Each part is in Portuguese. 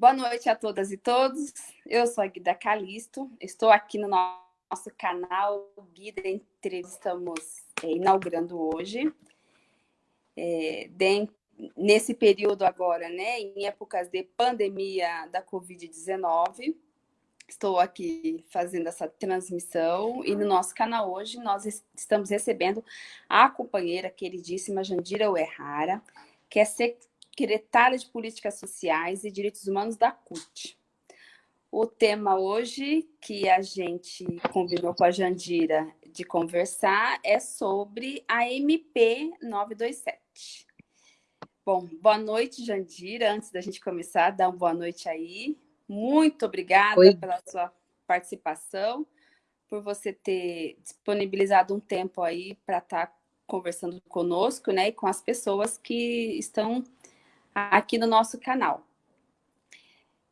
Boa noite a todas e todos. Eu sou a Guida Calisto, estou aqui no nosso canal Guida Entrevistamos, é, inaugurando hoje. É, nesse período agora, né, em épocas de pandemia da Covid-19, estou aqui fazendo essa transmissão e no nosso canal hoje nós estamos recebendo a companheira queridíssima Jandira Uerrara, que é secretária de Políticas Sociais e Direitos Humanos da CUT. O tema hoje que a gente combinou com a Jandira de conversar é sobre a MP 927. Bom, boa noite, Jandira. Antes da gente começar, dá uma boa noite aí. Muito obrigada Oi. pela sua participação, por você ter disponibilizado um tempo aí para estar tá conversando conosco, né, e com as pessoas que estão aqui no nosso canal.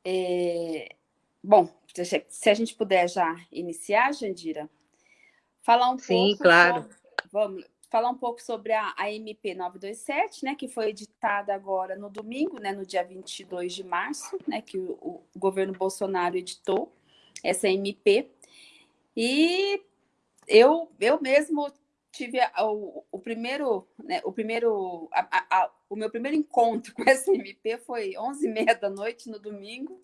É, bom, se a gente puder já iniciar, Jandira, falar um Sim, pouco... claro. Sobre, vamos falar um pouco sobre a, a MP 927, né, que foi editada agora no domingo, né, no dia 22 de março, né, que o, o governo Bolsonaro editou essa MP. E eu, eu mesmo tive o, o primeiro, né, o primeiro, a, a, o meu primeiro encontro com essa MP foi 11h30 da noite no domingo,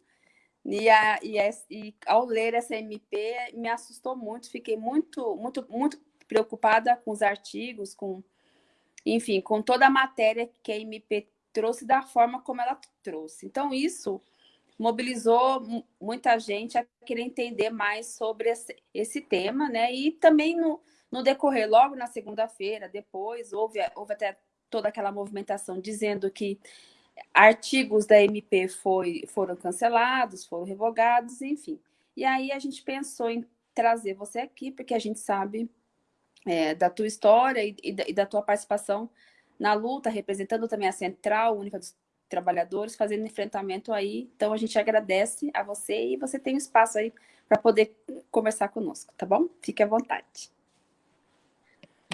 e, a, e, a, e, ao ler essa MP me assustou muito, fiquei muito, muito, muito preocupada com os artigos, com, enfim, com toda a matéria que a MP trouxe da forma como ela trouxe. Então, isso mobilizou muita gente a querer entender mais sobre esse, esse tema, né? E também no, no decorrer, logo na segunda-feira, depois, houve, houve até toda aquela movimentação dizendo que artigos da MP foi, foram cancelados, foram revogados, enfim. E aí a gente pensou em trazer você aqui, porque a gente sabe é, da tua história e, e, da, e, da, tua participação na luta, representando também a Central Única dos Trabalhadores, fazendo enfrentamento aí. Então, a gente agradece a você e você tem espaço aí para poder conversar conosco, tá bom? Fique à vontade.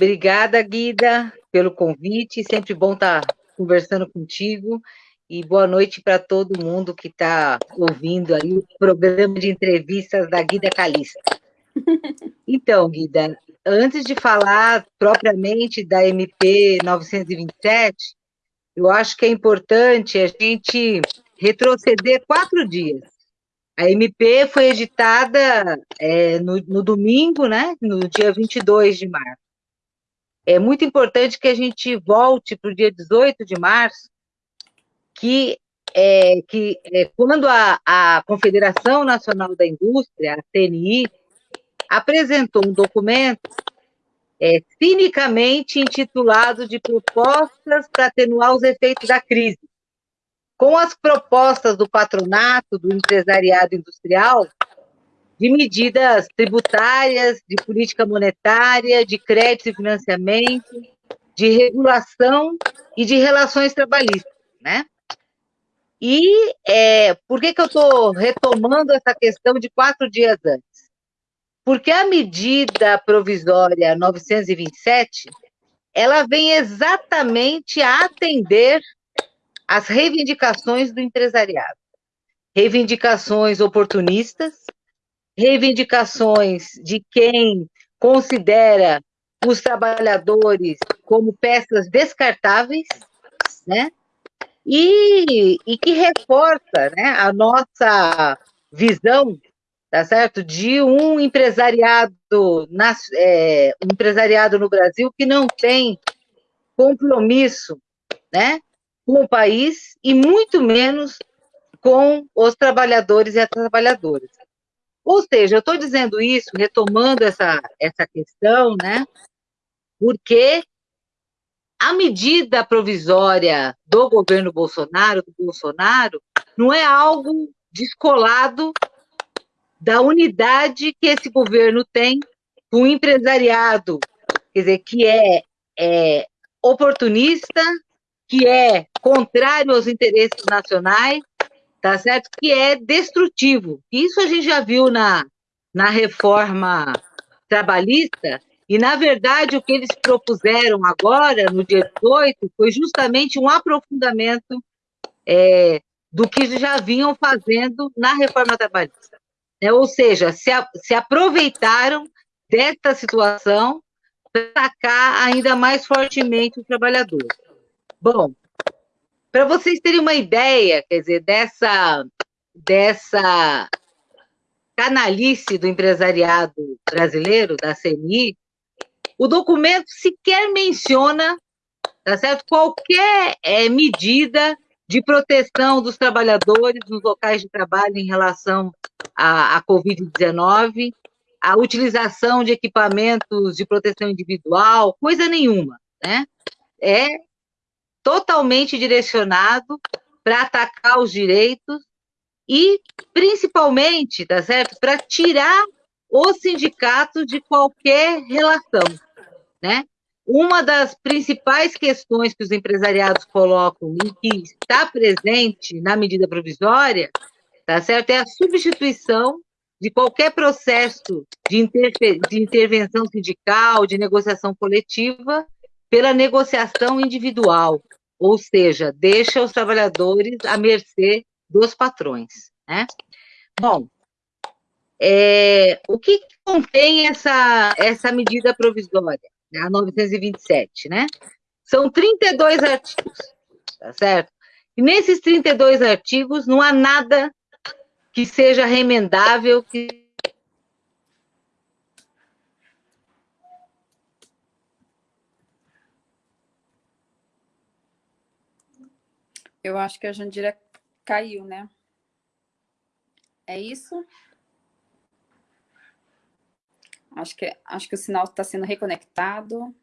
Obrigada, Guida, pelo convite. Sempre bom estar conversando contigo. E boa noite para todo mundo que está ouvindo aí o programa de entrevistas da Guida Calista. Então, Guida, antes de falar propriamente da MP 927, eu acho que é importante a gente retroceder quatro dias. A MP foi editada é, no, no, domingo, né, no dia 22 de março. É muito importante que a gente volte para o dia 18 de março, que é, que é, quando a, a Confederação Nacional da Indústria, a CNI, apresentou um documento é, cinicamente intitulado de propostas para atenuar os efeitos da crise. Com as propostas do patronato, do empresariado industrial, de medidas tributárias, de política monetária, de crédito e financiamento, de regulação e de relações trabalhistas, né? E é, por que, que eu estou retomando essa questão de quatro dias antes? Porque a medida provisória 927, ela vem exatamente a atender às reivindicações do empresariado. Reivindicações oportunistas, reivindicações de quem considera os trabalhadores como peças descartáveis, né? E, e que reforça né, a nossa visão tá certo? De um empresariado, é, um empresariado no Brasil que não tem compromisso, né, com o país e muito menos com os trabalhadores e as trabalhadoras. Ou seja, eu estou dizendo isso, retomando essa, essa questão, né, porque a medida provisória do governo Bolsonaro, do Bolsonaro, não é algo descolado da unidade que esse governo tem com o empresariado, quer dizer, que é, é oportunista, que é contrário aos interesses nacionais, tá certo? Que é destrutivo. Isso a gente já viu na, na reforma trabalhista, e, na verdade, o que eles propuseram agora, no dia 18, foi justamente um aprofundamento é, do que já vinham fazendo na reforma trabalhista. É, ou seja, se, a, se aproveitaram desta situação para atacar ainda mais fortemente o trabalhador. Bom, para vocês terem uma ideia, quer dizer, dessa, dessa canalice do empresariado brasileiro, da CNI, o documento sequer menciona, tá certo, qualquer é, medida de proteção dos trabalhadores nos locais de trabalho em relação à, à Covid-19, a utilização de equipamentos de proteção individual, coisa nenhuma, né? É totalmente direcionado para atacar os direitos e, principalmente, tá certo? Para tirar os sindicatos de qualquer relação, né? Uma das principais questões que os empresariados colocam e que está presente na medida provisória, tá certo? É a substituição de qualquer processo de, de intervenção sindical, de negociação coletiva, pela negociação individual, ou seja, deixa os trabalhadores à mercê dos patrões. Né? Bom, é, o que contém essa, essa medida provisória, a 927, né? São 32 artigos, tá certo? E nesses 32 artigos não há nada que seja remendável, que Eu acho que a Jandira caiu, né? É isso? Acho que, acho que o sinal está sendo reconectado.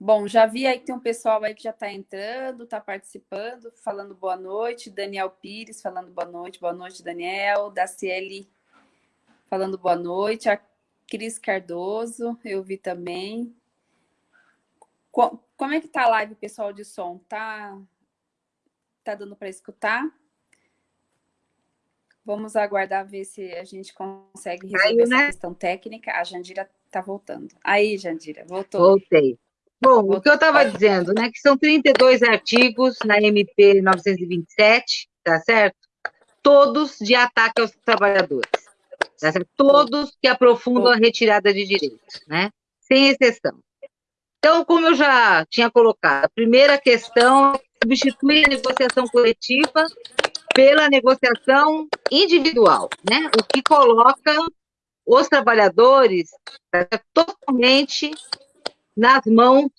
Bom, já vi aí que tem um pessoal aí que já está entrando, está participando, falando boa noite. Daniel Pires falando boa noite. Boa noite, Daniel. Daciele falando boa noite. A Cris Cardoso, eu vi também. Como é que tá a live, pessoal de som? Tá Tá dando para escutar? Vamos aguardar ver se a gente consegue resolver Aí, essa né? questão técnica. A Jandira está voltando. Aí, Jandira, voltou. Voltei. Bom, o que eu estava dizendo, né, que são 32 artigos na MP 927, tá certo? Todos de ataque aos trabalhadores. Tá certo? Todos que aprofundam a retirada de direitos, né? Sem exceção. Então, como eu já tinha colocado, a primeira questão é substituir a negociação coletiva pela negociação individual, né? O que coloca os trabalhadores né, totalmente nas mãos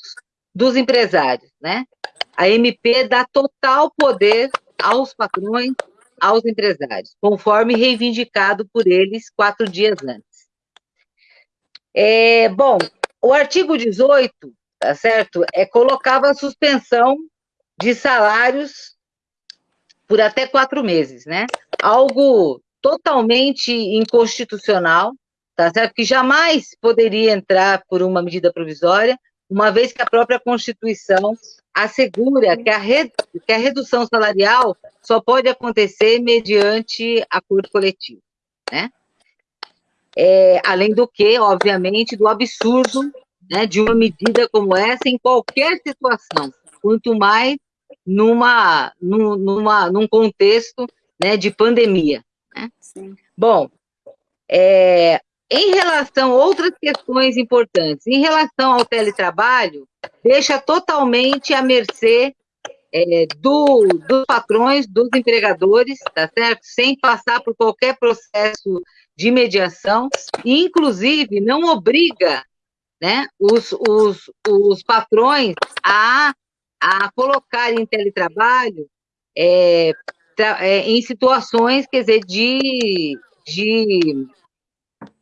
dos empresários, né? A MP dá total poder aos patrões, aos empresários, conforme reivindicado por eles quatro dias antes. É, bom, o artigo 18, tá certo? É colocava a suspensão de salários por até quatro meses, né? Algo totalmente inconstitucional, tá certo? Que jamais poderia entrar por uma medida provisória, uma vez que a própria Constituição assegura que a, re... que a redução salarial só pode acontecer mediante acordo coletivo, né? É, além do que, obviamente, do absurdo né, de uma medida como essa em qualquer situação, quanto mais numa, numa, num contexto né, de pandemia. Né? Bom, é, em relação a outras questões importantes, em relação ao teletrabalho, deixa totalmente à mercê é, do, dos patrões, dos empregadores, tá certo? Sem passar por qualquer processo de mediação, e inclusive não obriga né, os, os, os patrões a a colocar em teletrabalho é, é, em situações, quer dizer, de, de,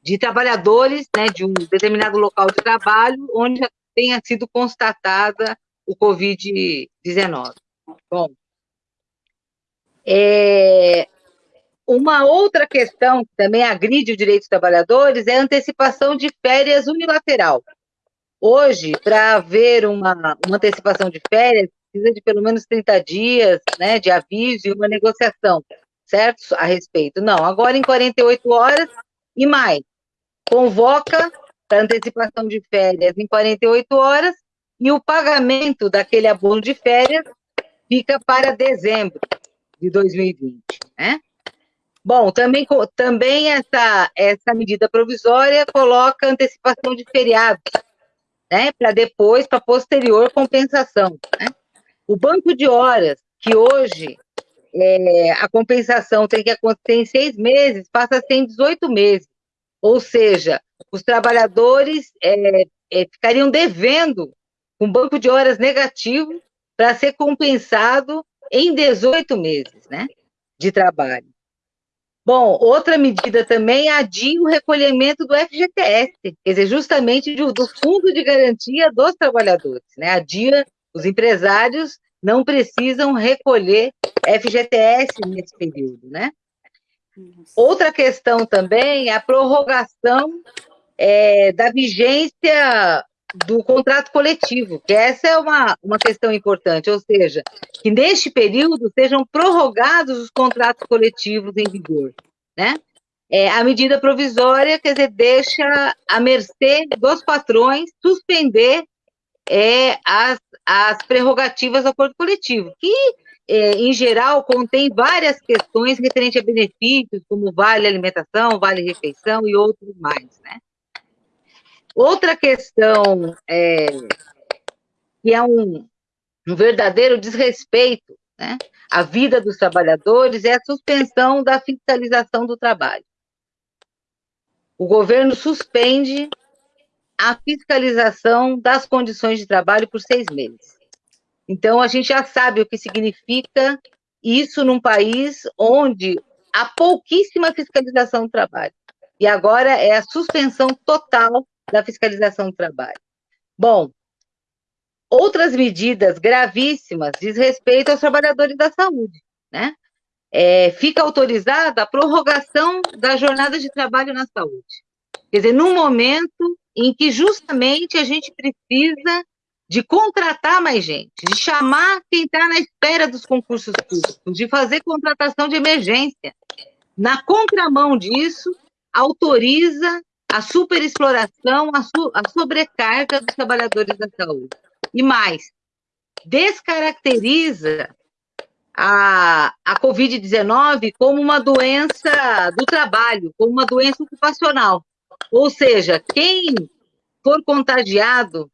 de trabalhadores né, de um determinado local de trabalho onde já tenha sido constatada o Covid-19. Bom, é, uma outra questão que também agride o direito dos trabalhadores é a antecipação de férias unilateral. Hoje, para haver uma, uma antecipação de férias, precisa de pelo menos 30 dias né, de aviso e uma negociação, certo? A respeito. Não, agora em 48 horas e mais. Convoca para antecipação de férias em 48 horas e o pagamento daquele abono de férias fica para dezembro de 2020, né? Bom, também, também essa, essa medida provisória coloca antecipação de feriados, né, para depois, para posterior compensação. Né? O banco de horas, que hoje é, a compensação tem que acontecer em seis meses, passa a ser em 18 meses. Ou seja, os trabalhadores é, é, ficariam devendo um banco de horas negativo para ser compensado em 18 meses né, de trabalho. Bom, outra medida também adia o recolhimento do FGTS, quer dizer, justamente do, do Fundo de Garantia dos Trabalhadores. Né? Adia, os empresários não precisam recolher FGTS nesse período, né? Outra questão também é a prorrogação é, da vigência do contrato coletivo, que essa é uma, uma questão importante, ou seja, que neste período sejam prorrogados os contratos coletivos em vigor, né? É, a medida provisória, quer dizer, deixa a mercê dos patrões suspender é, as, as prerrogativas do acordo coletivo, que, é, em geral, contém várias questões referentes a benefícios, como vale alimentação, vale refeição e outros mais, né? Outra questão é, que é um, um verdadeiro desrespeito né, à vida dos trabalhadores é a suspensão da fiscalização do trabalho. O governo suspende a fiscalização das condições de trabalho por seis meses. Então, a gente já sabe o que significa isso num país onde há pouquíssima fiscalização do trabalho. E agora é a suspensão total da fiscalização do trabalho. Bom, outras medidas gravíssimas diz respeito aos trabalhadores da saúde, né? É, fica autorizada a prorrogação da jornada de trabalho na saúde. Quer dizer, num momento em que justamente a gente precisa de contratar mais gente, de chamar quem está na espera dos concursos públicos, de fazer contratação de emergência. Na contramão disso, autoriza a superexploração, a, su, a sobrecarga dos trabalhadores da saúde. E mais, descaracteriza a, a Covid-19 como uma doença do trabalho, como uma doença ocupacional. Ou seja, quem for contagiado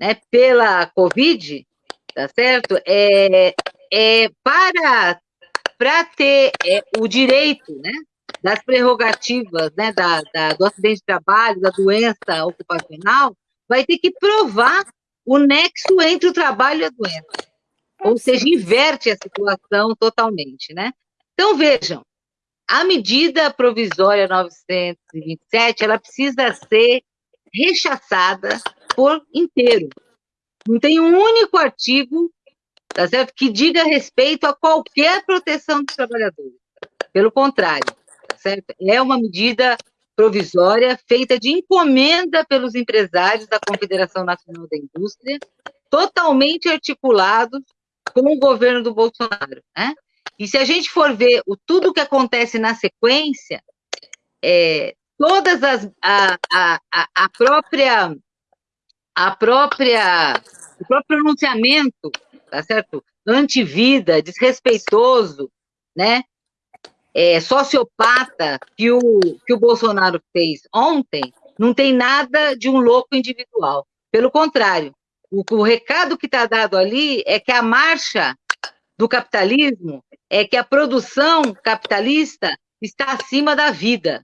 né, pela Covid, tá certo? É, é para, para ter é, o direito, né? Das prerrogativas né, da, da, do acidente de trabalho, da doença ocupacional, vai ter que provar o nexo entre o trabalho e a doença. Ou seja, inverte a situação totalmente, né? Então, vejam, a medida provisória 927, ela precisa ser rechaçada por inteiro. Não tem um único artigo tá certo? que diga respeito a qualquer proteção dos trabalhadores. Pelo contrário, certo? É uma medida provisória feita de encomenda pelos empresários da Confederação Nacional da Indústria, totalmente articulados com o governo do Bolsonaro, né? E se a gente for ver o, tudo o que acontece na sequência, é, todas as a, a, a própria a própria o próprio pronunciamento, tá certo? Antivida, desrespeitoso, né? É, sociopata que o, que o Bolsonaro fez ontem não tem nada de um louco individual. Pelo contrário, o, o recado que está dado ali é que a marcha do capitalismo é que a produção capitalista está acima da vida,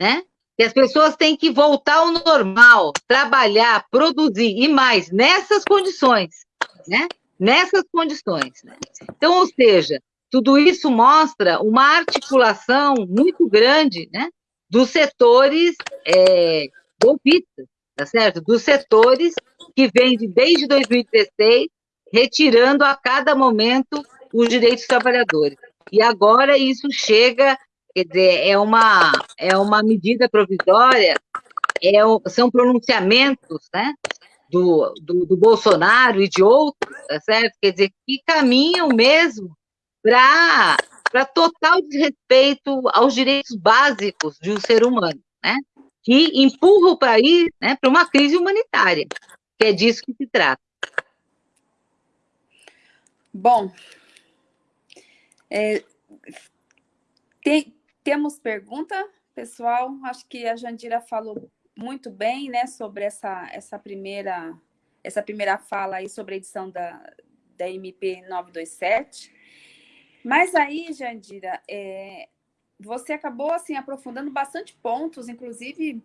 né? Que as pessoas têm que voltar ao normal, trabalhar, produzir e mais nessas condições, né? Nessas condições. Né? Então, ou seja, tudo isso mostra uma articulação muito grande né, dos setores é, golpistas, tá certo? Dos setores que vêm de, desde 2016 retirando a cada momento os direitos dos trabalhadores. E agora isso chega, quer dizer, é uma, é uma medida provisória, é, são pronunciamentos né, do, do, do Bolsonaro e de outros, tá certo? Quer dizer, que caminham mesmo para total desrespeito aos direitos básicos de um ser humano, né? Que empurra o país né, para uma crise humanitária, que é disso que se trata. Bom, é, tem, temos pergunta, pessoal? Acho que a Jandira falou muito bem, né, sobre essa, essa primeira essa primeira fala aí sobre a edição da, da MP 927. Mas aí, Jandira, é, você acabou assim aprofundando bastante pontos, inclusive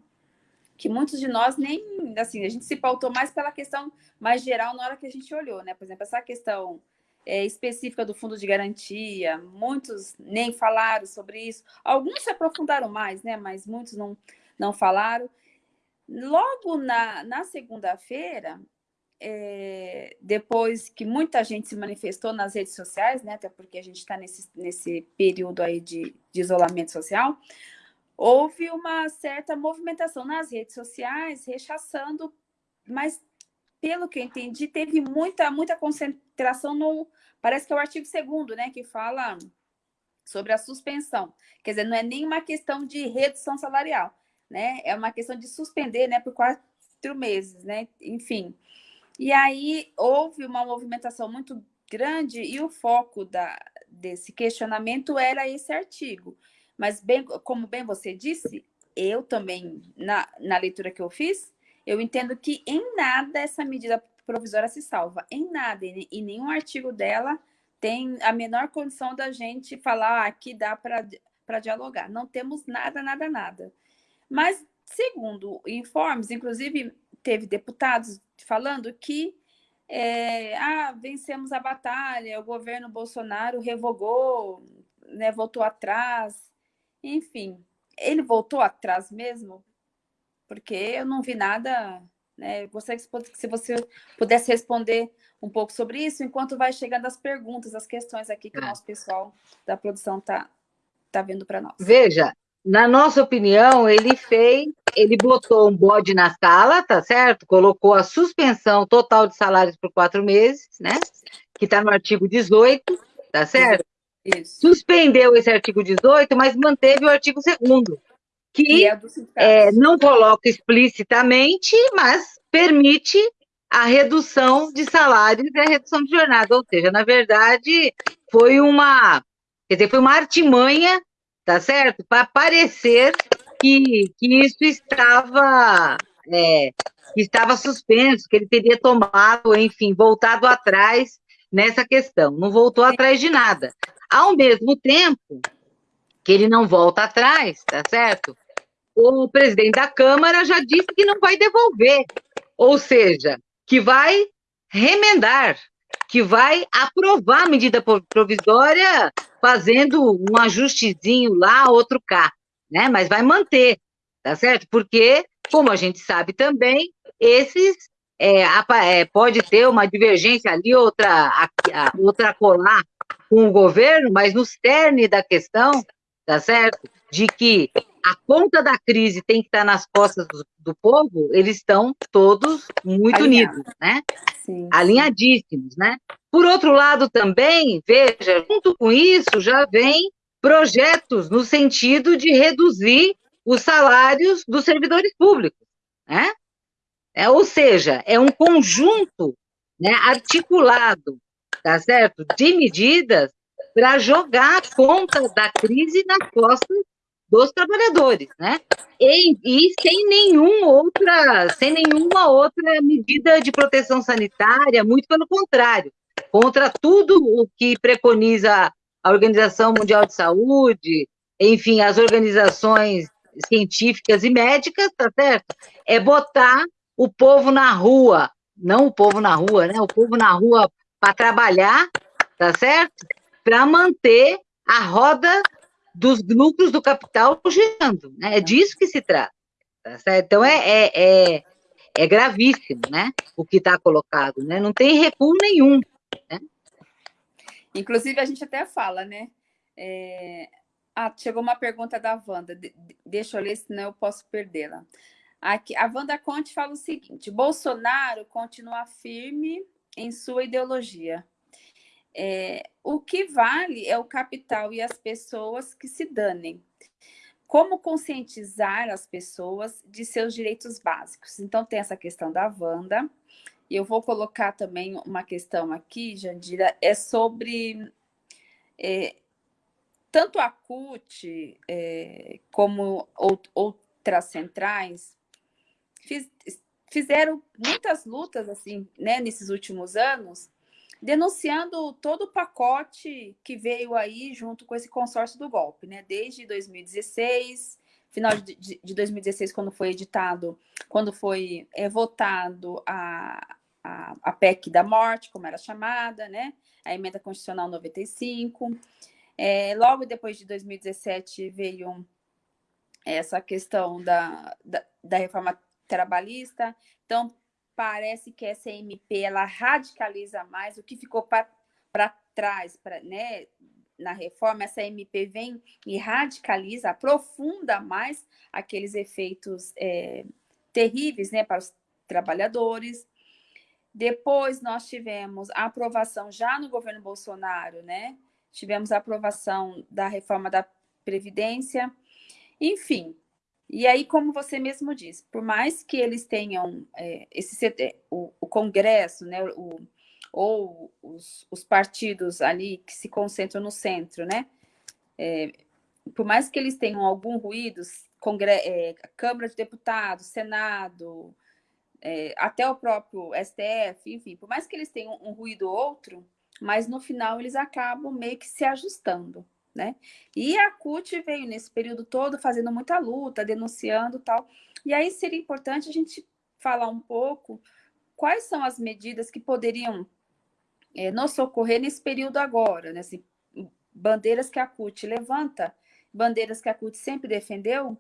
que muitos de nós nem assim a gente se pautou mais pela questão mais geral na hora que a gente olhou, né? Por exemplo, essa questão é, específica do fundo de garantia, muitos nem falaram sobre isso. Alguns se aprofundaram mais, né? Mas muitos não não falaram. Logo na, na segunda-feira, é, depois que muita gente se manifestou nas redes sociais, né, até porque a gente está nesse, nesse período aí de, de isolamento social, houve uma certa movimentação nas redes sociais, rechaçando, mas pelo que eu entendi, teve muita, muita concentração no, parece que é o artigo 2 né, que fala sobre a suspensão. Quer dizer, não é nenhuma questão de redução salarial, né? É uma questão de suspender, né, por quatro meses, né? Enfim. E aí houve uma movimentação muito grande e o foco da, desse questionamento era esse artigo. Mas, bem, como bem você disse, eu também, na, na leitura que eu fiz, eu entendo que em nada essa medida provisória se salva. Em nada. E, nenhum artigo dela tem a menor condição da gente falar ah, que dá para dialogar. Não temos nada, nada, nada. Mas, segundo informes, inclusive teve deputados falando que é, ah, vencemos a batalha, o governo Bolsonaro revogou, né, voltou atrás, enfim. Ele voltou atrás mesmo? Porque eu não vi nada, né? Gostaria que se você pudesse responder um pouco sobre isso, enquanto vai chegando as perguntas, as questões aqui que o é. nosso pessoal da produção está tá vendo para nós. Veja, na nossa opinião, ele fez, ele botou um bode na sala, tá certo? Colocou a suspensão total de salários por quatro meses, né? Que está no artigo 18, tá certo? Isso. Suspendeu esse artigo 18, mas manteve o artigo 2 que é é, não coloca explicitamente, mas permite a redução de salários e a redução de jornada. Ou seja, na verdade, foi uma, quer dizer, foi uma artimanha tá certo? Para parecer que, que isso estava, é, estava suspenso, que ele teria tomado, enfim, voltado atrás nessa questão. Não voltou atrás de nada. Ao mesmo tempo que ele não volta atrás, tá certo? O presidente da Câmara já disse que não vai devolver, ou seja, que vai remendar, que vai aprovar a medida provisória fazendo um ajustezinho lá, outro cá, né? Mas vai manter, tá certo? Porque, como a gente sabe também, esses é, é, pode ter uma divergência ali, outra, outra colar com o governo, mas no cerne da questão, tá certo? De que a conta da crise tem que estar nas costas do, do povo, eles estão todos muito Alinhado. unidos, né? Sim. Alinhadíssimos, né? Por outro lado, também, veja, junto com isso já vem projetos no sentido de reduzir os salários dos servidores públicos, né? É, ou seja, é um conjunto né, articulado, tá certo, de medidas para jogar a conta da crise nas costas dos trabalhadores, né? E, e, sem nenhum outra, sem nenhuma outra medida de proteção sanitária, muito pelo contrário contra tudo o que preconiza a Organização Mundial de Saúde, enfim, as organizações científicas e médicas, tá certo? É botar o povo na rua, não o povo na rua, né? O povo na rua para trabalhar, tá certo? Para manter a roda dos lucros do capital girando, né? É disso que se trata, tá? Então é, é, é, é gravíssimo, né? O que está colocado, né? Não tem recuo nenhum. Né? Inclusive, a gente até fala, né? É... Ah, chegou uma pergunta da Wanda. De deixa eu ler, senão eu posso perdê-la. Aqui, a Wanda Conte fala o seguinte: Bolsonaro continua firme em sua ideologia. É, o que vale é o capital e as pessoas que se danem. Como conscientizar as pessoas de seus direitos básicos? Então, tem essa questão da Wanda. eu vou colocar também uma questão aqui, Jandira, é sobre é, tanto a CUT é, como outras centrais fiz, fizeram muitas lutas assim, né, nesses últimos anos, denunciando todo o pacote que veio aí junto com esse consórcio do golpe, né? Desde 2016, final de, de 2016, quando foi editado, quando foi é, votado a, a, a PEC da morte, como era chamada, né? A emenda constitucional 95. É, logo depois de 2017 veio essa questão da, da, da reforma trabalhista. Então, parece que essa MP ela radicaliza mais o que ficou para trás, pra, né? Na reforma, essa MP vem e radicaliza, aprofunda mais aqueles efeitos é, terríveis né, para os trabalhadores. Depois nós tivemos a aprovação já no governo Bolsonaro, né? Tivemos a aprovação da reforma da Previdência. Enfim, e aí, como você mesmo disse, por mais que eles tenham é, esse, o, o, Congresso, né, o, ou os, os, partidos ali que se concentram no centro, né, é, por mais que eles tenham algum ruído, Congre é, Câmara de Deputados, Senado, é, até o próprio STF, enfim, por mais que eles tenham um ruído ou outro, mas no final eles acabam meio que se ajustando né? E a CUT veio nesse período todo fazendo muita luta, denunciando tal. E aí seria importante a gente falar um pouco quais são as medidas que poderiam é, nos socorrer nesse período agora, né? Assim, bandeiras que a CUT levanta, bandeiras que a CUT sempre defendeu,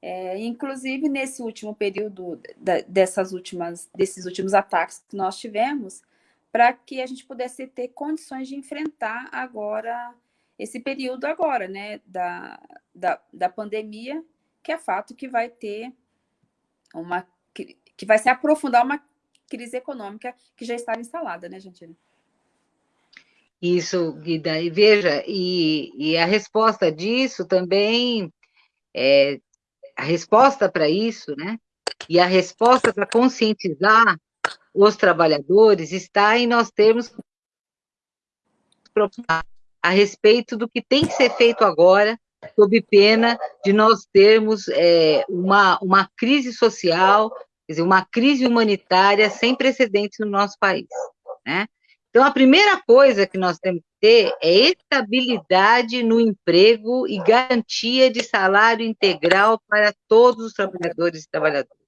é, inclusive nesse último período da, dessas últimas, desses últimos ataques que nós tivemos, para que a gente pudesse ter condições de enfrentar agora esse período agora, né, da, da, da pandemia, que é fato que vai ter uma, que, vai se aprofundar uma crise econômica que já estava instalada, né, Gentilha? Isso, Guida, e veja, e, e a resposta disso também, é, a resposta para isso, né, e a resposta para conscientizar os trabalhadores está em nós termos a respeito do que tem que ser feito agora, sob pena de nós termos é, uma, uma crise social, quer dizer, uma crise humanitária sem precedentes no nosso país, né? Então, a primeira coisa que nós temos que ter é estabilidade no emprego e garantia de salário integral para todos os trabalhadores e trabalhadoras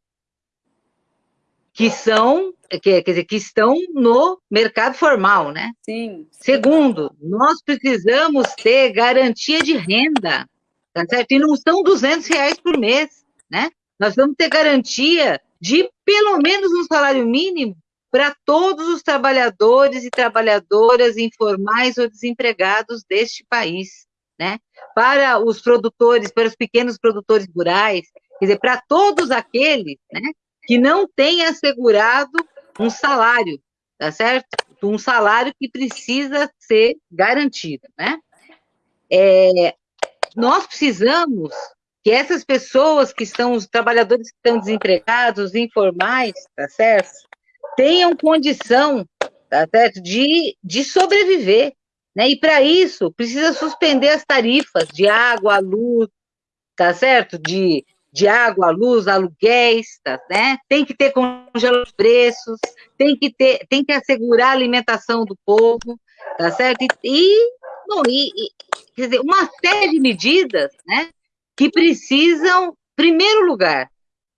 que são, quer dizer, que estão no mercado formal, né? Sim. Segundo, nós precisamos ter garantia de renda, tá certo? E não são 200 reais por mês, né? Nós vamos ter garantia de pelo menos um salário mínimo para todos os trabalhadores e trabalhadoras informais ou desempregados deste país, né? Para os produtores, para os pequenos produtores rurais, quer dizer, para todos aqueles, né? Que não tem assegurado um salário, tá certo? Um salário que precisa ser garantido, né? É, nós precisamos que essas pessoas que estão, os trabalhadores que estão desempregados, os informais, tá certo? Tenham condição, tá certo? De, de sobreviver, né? E para isso, precisa suspender as tarifas de água, luz, tá certo? De de água, luz, aluguéis, tá, né? Tem que ter congelamento de preços, tem que ter, tem que assegurar a alimentação do povo, tá certo? E, bom, e, e quer dizer, uma série de medidas, né? Que precisam, primeiro lugar,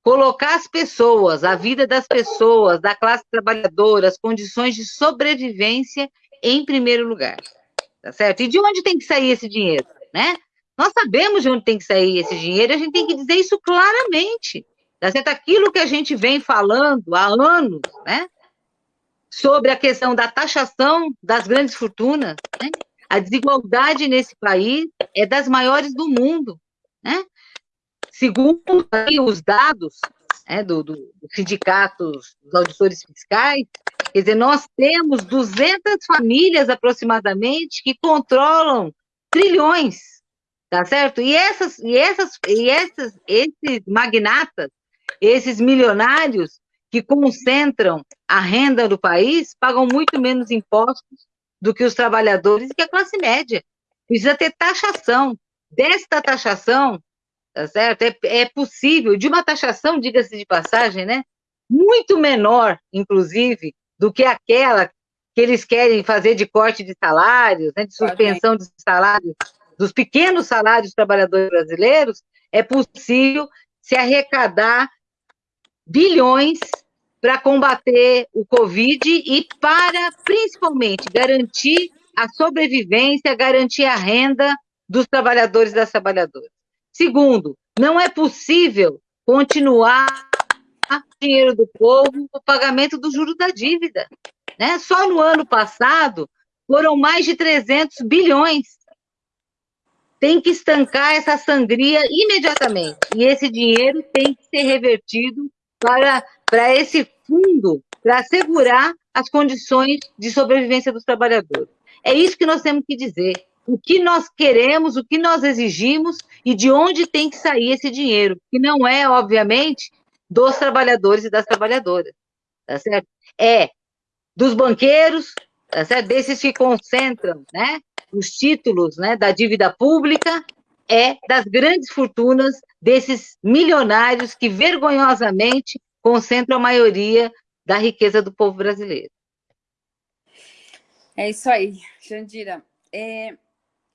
colocar as pessoas, a vida das pessoas, da classe trabalhadora, as condições de sobrevivência em primeiro lugar, tá certo? E de onde tem que sair esse dinheiro, né? Nós sabemos de onde tem que sair esse dinheiro, a gente tem que dizer isso claramente. Tá certo? Aquilo que a gente vem falando há anos, né? Sobre a questão da taxação das grandes fortunas, né? A desigualdade nesse país é das maiores do mundo, né? Segundo os dados né, do, do, do sindicato dos auditores fiscais, quer dizer, nós temos 200 famílias aproximadamente que controlam trilhões tá certo? E essas, e essas, e essas, esses magnatas, esses milionários, que concentram a renda do país pagam muito menos impostos do que os trabalhadores e que a classe média. Precisa ter taxação. Desta taxação, tá certo? É, é possível, de uma taxação, diga-se de passagem, né? Muito menor, inclusive, do que aquela que eles querem fazer de corte de salários, né, de suspensão de salários, dos pequenos salários dos trabalhadores brasileiros, é possível se arrecadar bilhões para combater o Covid e para, principalmente, garantir a sobrevivência, garantir a renda dos trabalhadores e das trabalhadoras. Segundo, não é possível continuar dinheiro do povo o pagamento do juro da dívida. Né? Só no ano passado foram mais de 300 bilhões. Tem que estancar essa sangria imediatamente. E esse dinheiro tem que ser revertido para, para esse fundo, para assegurar as condições de sobrevivência dos trabalhadores. É isso que nós temos que dizer. O que nós queremos, o que nós exigimos e de onde tem que sair esse dinheiro, que não é, obviamente, dos trabalhadores e das trabalhadoras, tá certo? É dos banqueiros, tá certo? Desses que concentram, né, os títulos, né, da dívida pública, é das grandes fortunas desses milionários que vergonhosamente concentram a maioria da riqueza do povo brasileiro. É isso aí, Jandira. É,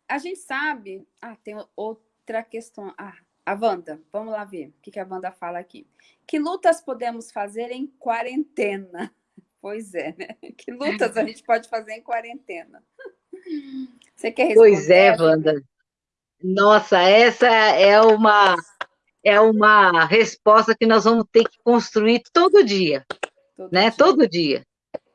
a gente sabe... Ah, tem outra questão. Ah, a Wanda, vamos lá ver o que, que a Wanda fala aqui. Que lutas podemos fazer em quarentena? Pois é, né? Que lutas a gente pode fazer em quarentena? Você quer responder? Pois é, Wanda. Nossa, essa é uma, é uma resposta que nós vamos ter que construir todo dia, todo né? Dia. Todo dia.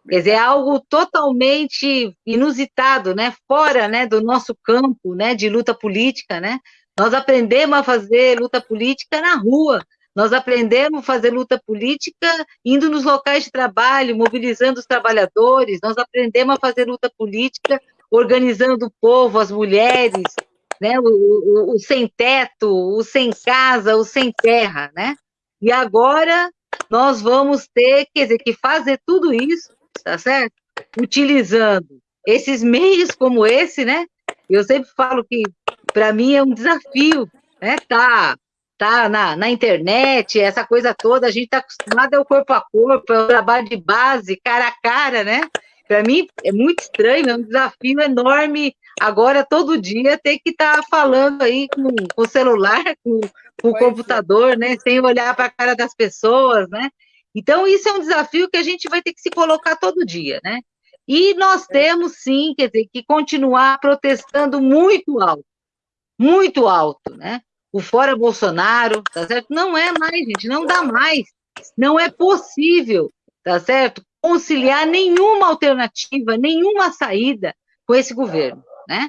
Quer dizer, é algo totalmente inusitado, né? Fora né, do nosso campo né, de luta política, né? Nós aprendemos a fazer luta política na rua, nós aprendemos a fazer luta política indo nos locais de trabalho, mobilizando os trabalhadores, nós aprendemos a fazer luta política organizando o povo, as mulheres, né? o, o, o sem teto, o sem casa, o sem terra, né? E agora nós vamos ter, quer dizer, que fazer tudo isso, tá certo? Utilizando esses meios como esse, né? Eu sempre falo que para mim é um desafio, né? Tá tá na, na internet, essa coisa toda, a gente está acostumado ao corpo a corpo, é o trabalho de base, cara a cara, né? Para mim é muito estranho, é um desafio enorme agora, todo dia, ter que estar tá falando aí com, com, o celular, com, com o é. computador, é. né? Sem olhar para a cara das pessoas, né? Então, isso é um desafio que a gente vai ter que se colocar todo dia, né? E nós é. temos, sim, quer dizer, que continuar protestando muito alto, muito alto, né? o fora Bolsonaro, tá certo? Não é mais, gente, não dá mais. Não é possível, tá certo? Conciliar nenhuma alternativa, nenhuma saída com esse governo, né?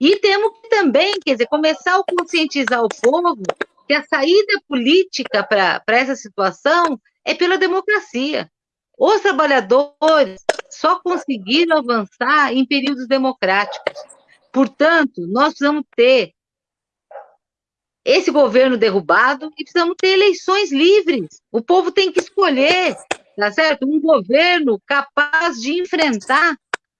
E temos que também, quer dizer, começar a conscientizar o povo que a saída política para essa situação é pela democracia. Os trabalhadores só conseguiram avançar em períodos democráticos. Portanto, nós precisamos ter esse governo derrubado e precisamos ter eleições livres. O povo tem que escolher, tá certo? Um governo capaz de enfrentar,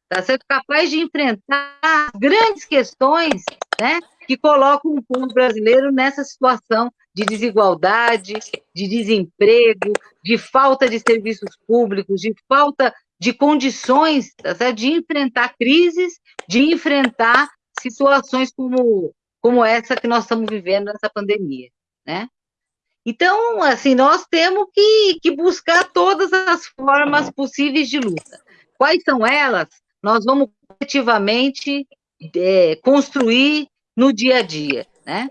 tá certo? Capaz de enfrentar grandes questões, né? Que colocam o povo brasileiro nessa situação de desigualdade, de desemprego, de falta de serviços públicos, de falta de condições, tá certo? De enfrentar crises, de enfrentar situações como como essa que nós estamos vivendo nessa pandemia, né? Então, assim, nós temos que, que buscar todas as formas possíveis de luta. Quais são elas? Nós vamos efetivamente é, construir no dia a dia, né?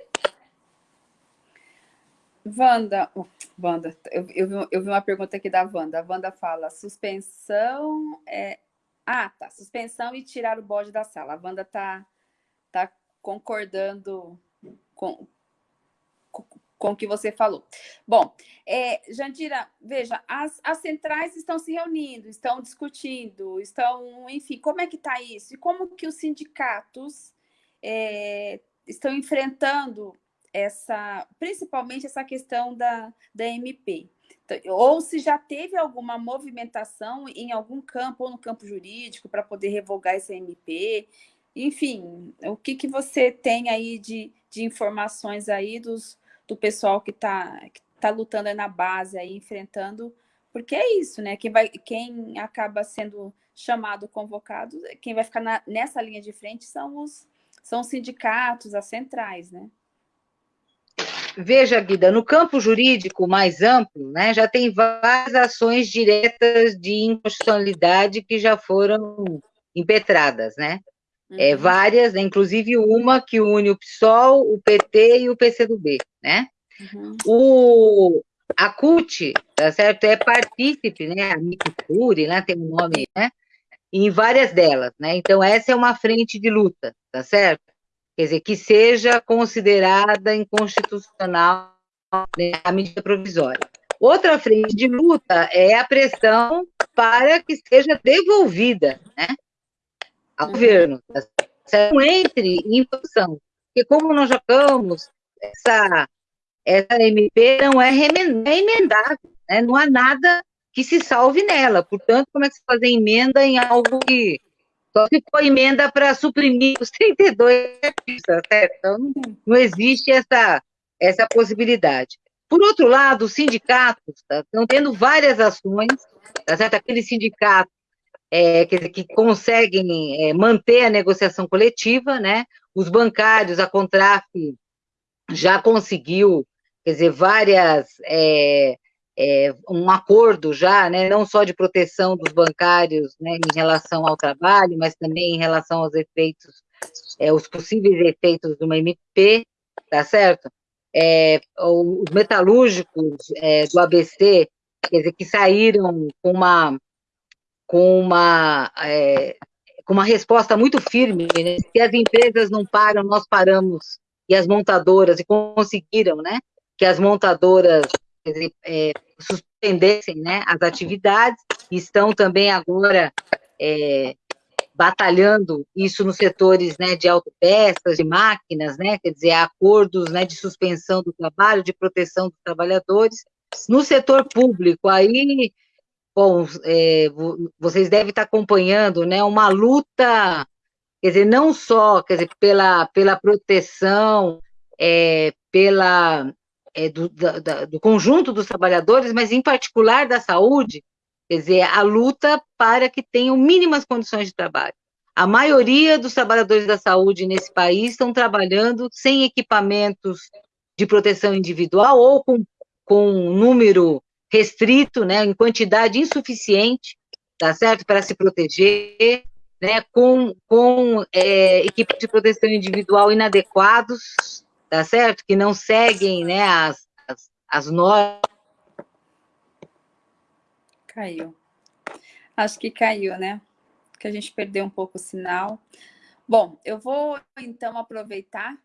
Wanda, Wanda eu, eu, vi, eu vi uma pergunta aqui da Wanda. A Wanda fala, suspensão é... Ah, tá, suspensão e tirar o bode da sala. A Wanda tá, tá concordando com, com, o que você falou. Bom, é, Jandira, veja, as, as centrais estão se reunindo, estão discutindo, estão, enfim, como é que está isso? E como que os sindicatos é, estão enfrentando essa, principalmente essa questão da, da MP. Então, ou se já teve alguma movimentação em algum campo, ou no campo jurídico, para poder revogar esse MP. Enfim, o que, que você tem aí de, de informações aí dos, do pessoal que está que tá lutando na base, aí, enfrentando porque é isso, né? Quem, vai, quem acaba sendo chamado, convocado, quem vai ficar na, nessa linha de frente são os, são os sindicatos, as centrais, né? Veja, Guida, no campo jurídico mais amplo, né, já tem várias ações diretas de inconstitucionalidade que já foram impetradas, né? É, uhum. É, várias, né, inclusive uma que une o PSOL, o PT e o PCdoB, né? Uhum. O, a CUT, tá certo? É partícipe, né? A Micture, né? Tem um nome, né? Em várias delas, né? Então, essa é uma frente de luta, tá certo? Quer dizer, que seja considerada inconstitucional né, a medida provisória. Outra frente de luta é a pressão para que seja devolvida, né? Ao governo. Tá não entre em função. Porque como nós já essa essa MP não é, é emendável, né? não há nada que se salve nela. Portanto, como é que se fazer emenda em algo que só se for emenda para suprimir os 32 artistas, certo? Então, não, existe essa, essa possibilidade. Por outro lado, os sindicatos tá, estão tendo várias ações, tá certo? Aqueles sindicatos é, que, que, conseguem é, manter a negociação coletiva, né? Os bancários, a Contraf já conseguiu quer dizer, várias, é, é, um acordo já, né, não só de proteção dos bancários né, em relação ao trabalho, mas também em relação aos efeitos, é, os possíveis efeitos de uma MP, tá certo? É, os metalúrgicos do ABC, quer dizer, que saíram com uma, com uma, é, com uma resposta muito firme, né? se as empresas não param, nós paramos, e as montadoras, e conseguiram, né, que as montadoras é, suspendessem né, as atividades, estão também agora é, batalhando isso nos setores né, de autopeças, de máquinas, né, quer dizer, acordos né, de suspensão do trabalho, de proteção dos trabalhadores. No setor público, aí, bom, é, vocês devem estar acompanhando né, uma luta, quer dizer, não só quer dizer, pela, pela proteção, é, pela é, do, da, do conjunto dos trabalhadores, mas em particular da saúde, quer dizer, a luta para que tenham mínimas condições de trabalho. A maioria dos trabalhadores da saúde nesse país estão trabalhando sem equipamentos de proteção individual ou com, com um número restrito, né, em quantidade insuficiente, tá certo, para se proteger, né, com, com é, equipamentos de proteção individual inadequados, tá certo? Que não seguem, né, as, as, as normas. Caiu. Acho que caiu, né? Que a gente perdeu um pouco o sinal. Bom, eu vou então aproveitar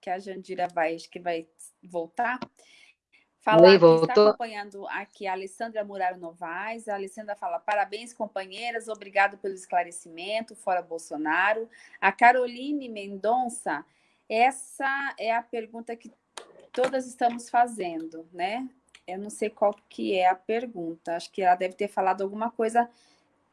que a Jandira vai, que vai voltar. Falar Oi, que está acompanhando aqui a Alessandra Muraro Novaes. A Alessandra fala: parabéns, companheiras, obrigado pelo esclarecimento, fora Bolsonaro. A Caroline Mendonça essa é a pergunta que todas estamos fazendo, né? Eu não sei qual que é a pergunta. Acho que ela deve ter falado alguma coisa.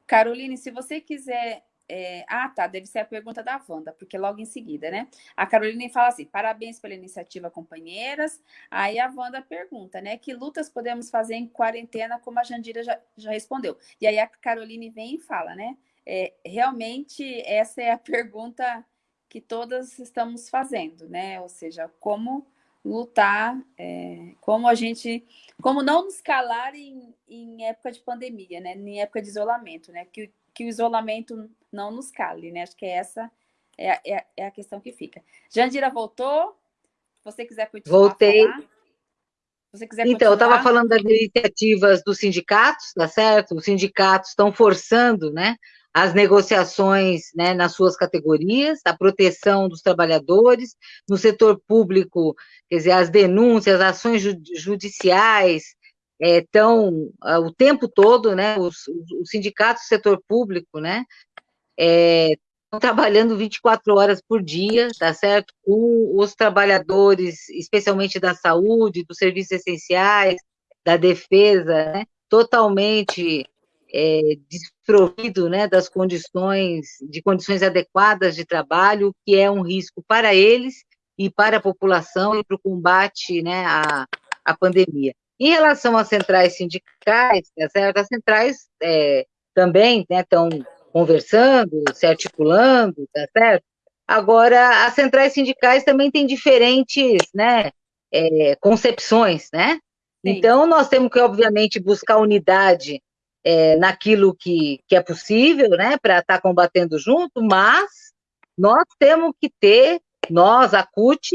Caroline, se você quiser... É... Ah, tá, deve ser a pergunta da Wanda, porque logo em seguida, né? A Caroline fala assim, parabéns pela iniciativa, companheiras. Aí a Wanda pergunta, né? Que lutas podemos fazer em quarentena, como a Jandira já, já respondeu. E aí a Caroline vem e fala, né? É, realmente, essa é a pergunta que todas estamos fazendo, né? Ou seja, como lutar, é, como a gente, como não nos calar em, em, época de pandemia, né? Em época de isolamento, né? Que, que o isolamento não nos cale, né? Acho que essa é, é, é a questão que fica. Jandira voltou? Se você quiser continuar Voltei. Você quiser então, continuar... eu estava falando das iniciativas dos sindicatos, tá certo? Os sindicatos estão forçando, né? as negociações né, nas suas categorias, a proteção dos trabalhadores, no setor público, quer dizer, as denúncias, as ações judiciais, é, o tempo todo, né, os, os, sindicatos do setor público, né, é, trabalhando 24 horas por dia, tá certo? Com os trabalhadores, especialmente da saúde, dos serviços essenciais, da defesa, né? totalmente é, desprovido né, das condições, de condições adequadas de trabalho, que é um risco para eles e para a população e para o combate né, à, à pandemia. Em relação às centrais sindicais, tá certo? as centrais é, também estão né, conversando, se articulando, tá certo? Agora, as centrais sindicais também têm diferentes né, é, concepções, né? Sim. Então, nós temos que, obviamente, buscar unidade é, naquilo que, que é possível, né, para estar tá combatendo junto, mas nós temos que ter, nós, a CUT,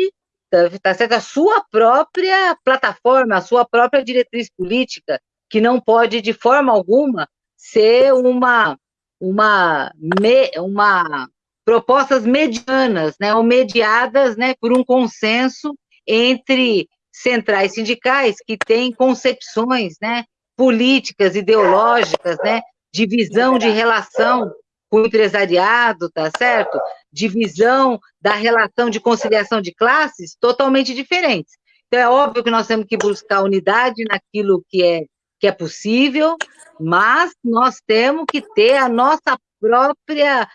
tá certo? a sua própria plataforma, a sua própria diretriz política, que não pode, de forma alguma, ser uma, uma, me, uma propostas medianas, né, ou mediadas né, por um consenso entre centrais sindicais que têm concepções né, políticas, ideológicas, né, de visão de relação com o empresariado, tá certo? De visão da relação de conciliação de classes totalmente diferentes. Então, é óbvio que nós temos que buscar unidade naquilo que é, que é possível, mas nós temos que ter a nossa própria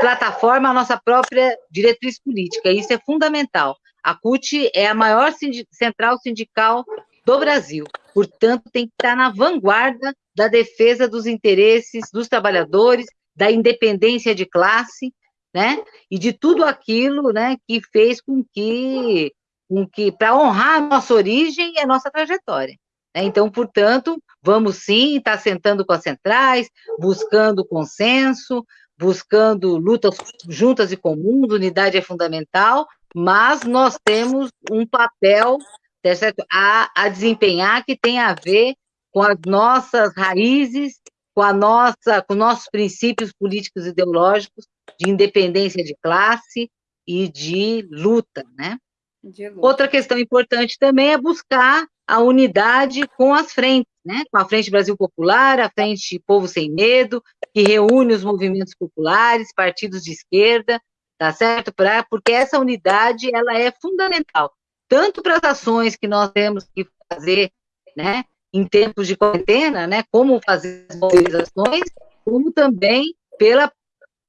plataforma, a nossa própria diretriz política. Isso é fundamental. A CUT é a maior central sindical do Brasil. Portanto, tem que estar na vanguarda da defesa dos interesses dos trabalhadores, da independência de classe, né? E de tudo aquilo, né, que fez com que, com que para honrar a nossa origem e a nossa trajetória. Né? Então, portanto, vamos sim estar sentando com as centrais, buscando consenso, buscando lutas juntas e comuns, unidade é fundamental, mas nós temos um papel tá certo? A, a desempenhar que tem a ver com as nossas raízes, com a nossa, com nossos princípios políticos e ideológicos de independência de classe e de luta, né? De luta. Outra questão importante também é buscar a unidade com as frentes, né? Com a Frente Brasil Popular, a Frente Povo Sem Medo, que reúne os movimentos populares, partidos de esquerda, tá certo? Pra, porque essa unidade ela é fundamental tanto para as ações que nós temos que fazer, né, em tempos de quarentena, né, como fazer as mobilizações, como também pela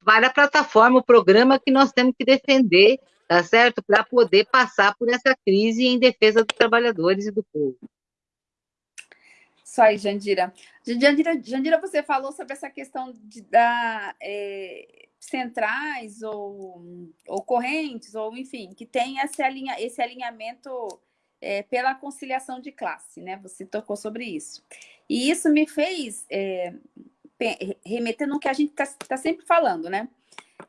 para a plataforma, o programa que nós temos que defender, tá certo? Para poder passar por essa crise em defesa dos trabalhadores e do povo. Isso aí, Jandira. Jandira, Jandira você falou sobre essa questão de, da, é, centrais ou, ou correntes, ou enfim, que tem esse, alinha, esse alinhamento é, pela conciliação de classe, né? Você tocou sobre isso. E isso me fez é, remeter no que a gente está tá sempre falando, né?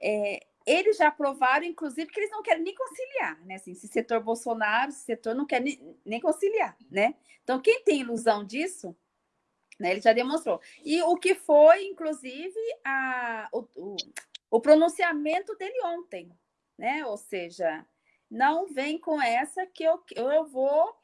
É, eles já aprovaram, inclusive, que eles não querem nem conciliar, né? Assim, se setor Bolsonaro, se setor não quer nem, nem conciliar, né? Então, quem tem ilusão disso, né, ele já demonstrou. E o que foi, inclusive, a, o, o, o pronunciamento dele ontem, né? Ou seja, não vem com essa que eu, eu vou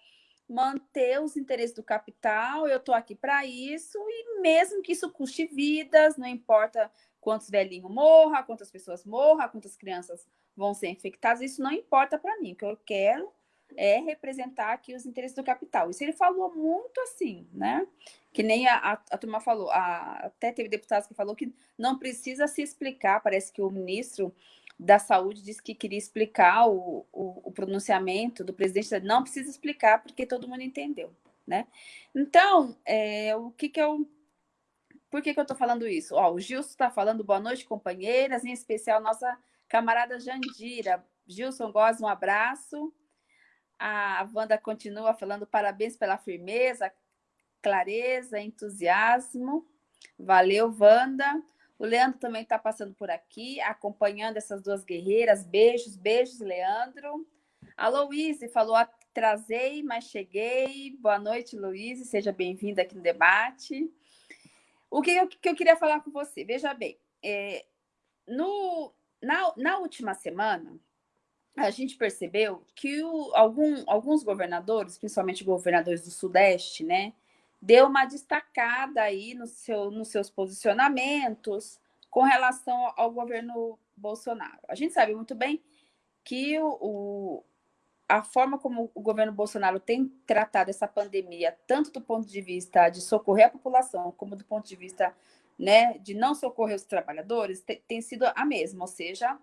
manter os interesses do capital, eu estou aqui para isso, e mesmo que isso custe vidas, não importa quantos velhinhos morram, quantas pessoas morram, quantas crianças vão ser infectadas, isso não importa para mim. O que eu quero é representar aqui os interesses do capital. Isso ele falou muito assim, né? Que nem a, a, a turma falou, a, até teve deputados que falou que não precisa se explicar, parece que o ministro da Saúde disse que queria explicar o, o, o pronunciamento do presidente, não precisa explicar porque todo mundo entendeu, né? Então, é, o que que eu... Por que que eu tô falando isso? Ó, o Gilson está falando boa noite, companheiras, em especial nossa camarada Jandira. Gilson Góes, um abraço. A Wanda continua falando parabéns pela firmeza, clareza, entusiasmo. Valeu, Wanda. O Leandro também está passando por aqui, acompanhando essas duas guerreiras. Beijos, beijos, Leandro. A Louise falou, atrasei, mas cheguei. Boa noite, Louise. Seja bem-vinda aqui no debate. O que eu, que eu queria falar com você? Veja bem, é, no, na, na última semana, a gente percebeu que o, algum, alguns governadores, principalmente governadores do Sudeste, né, deu uma destacada aí no seu, nos seus posicionamentos com relação ao governo Bolsonaro. A gente sabe muito bem que o, o, a forma como o governo Bolsonaro tem tratado essa pandemia, tanto do ponto de vista de socorrer a população, como do ponto de vista né, de não socorrer os trabalhadores, tem, tem sido a mesma, ou seja,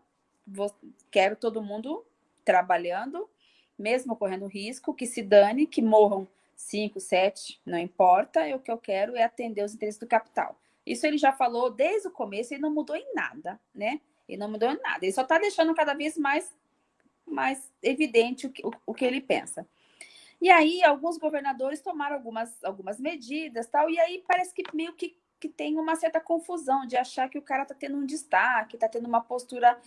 vou, quero todo mundo trabalhando, mesmo correndo risco, que se dane, que morram cinco, sete, não importa, e o que eu quero é atender os interesses do capital. Isso ele já falou desde o começo e não mudou em nada, né? Ele não mudou em nada. Ele só está deixando cada vez mais, mais evidente o que, o, o que ele pensa. E aí, alguns governadores tomaram algumas, algumas medidas tal, e aí parece que meio que, que tem uma certa confusão de achar que o cara está tendo um destaque, está tendo uma postura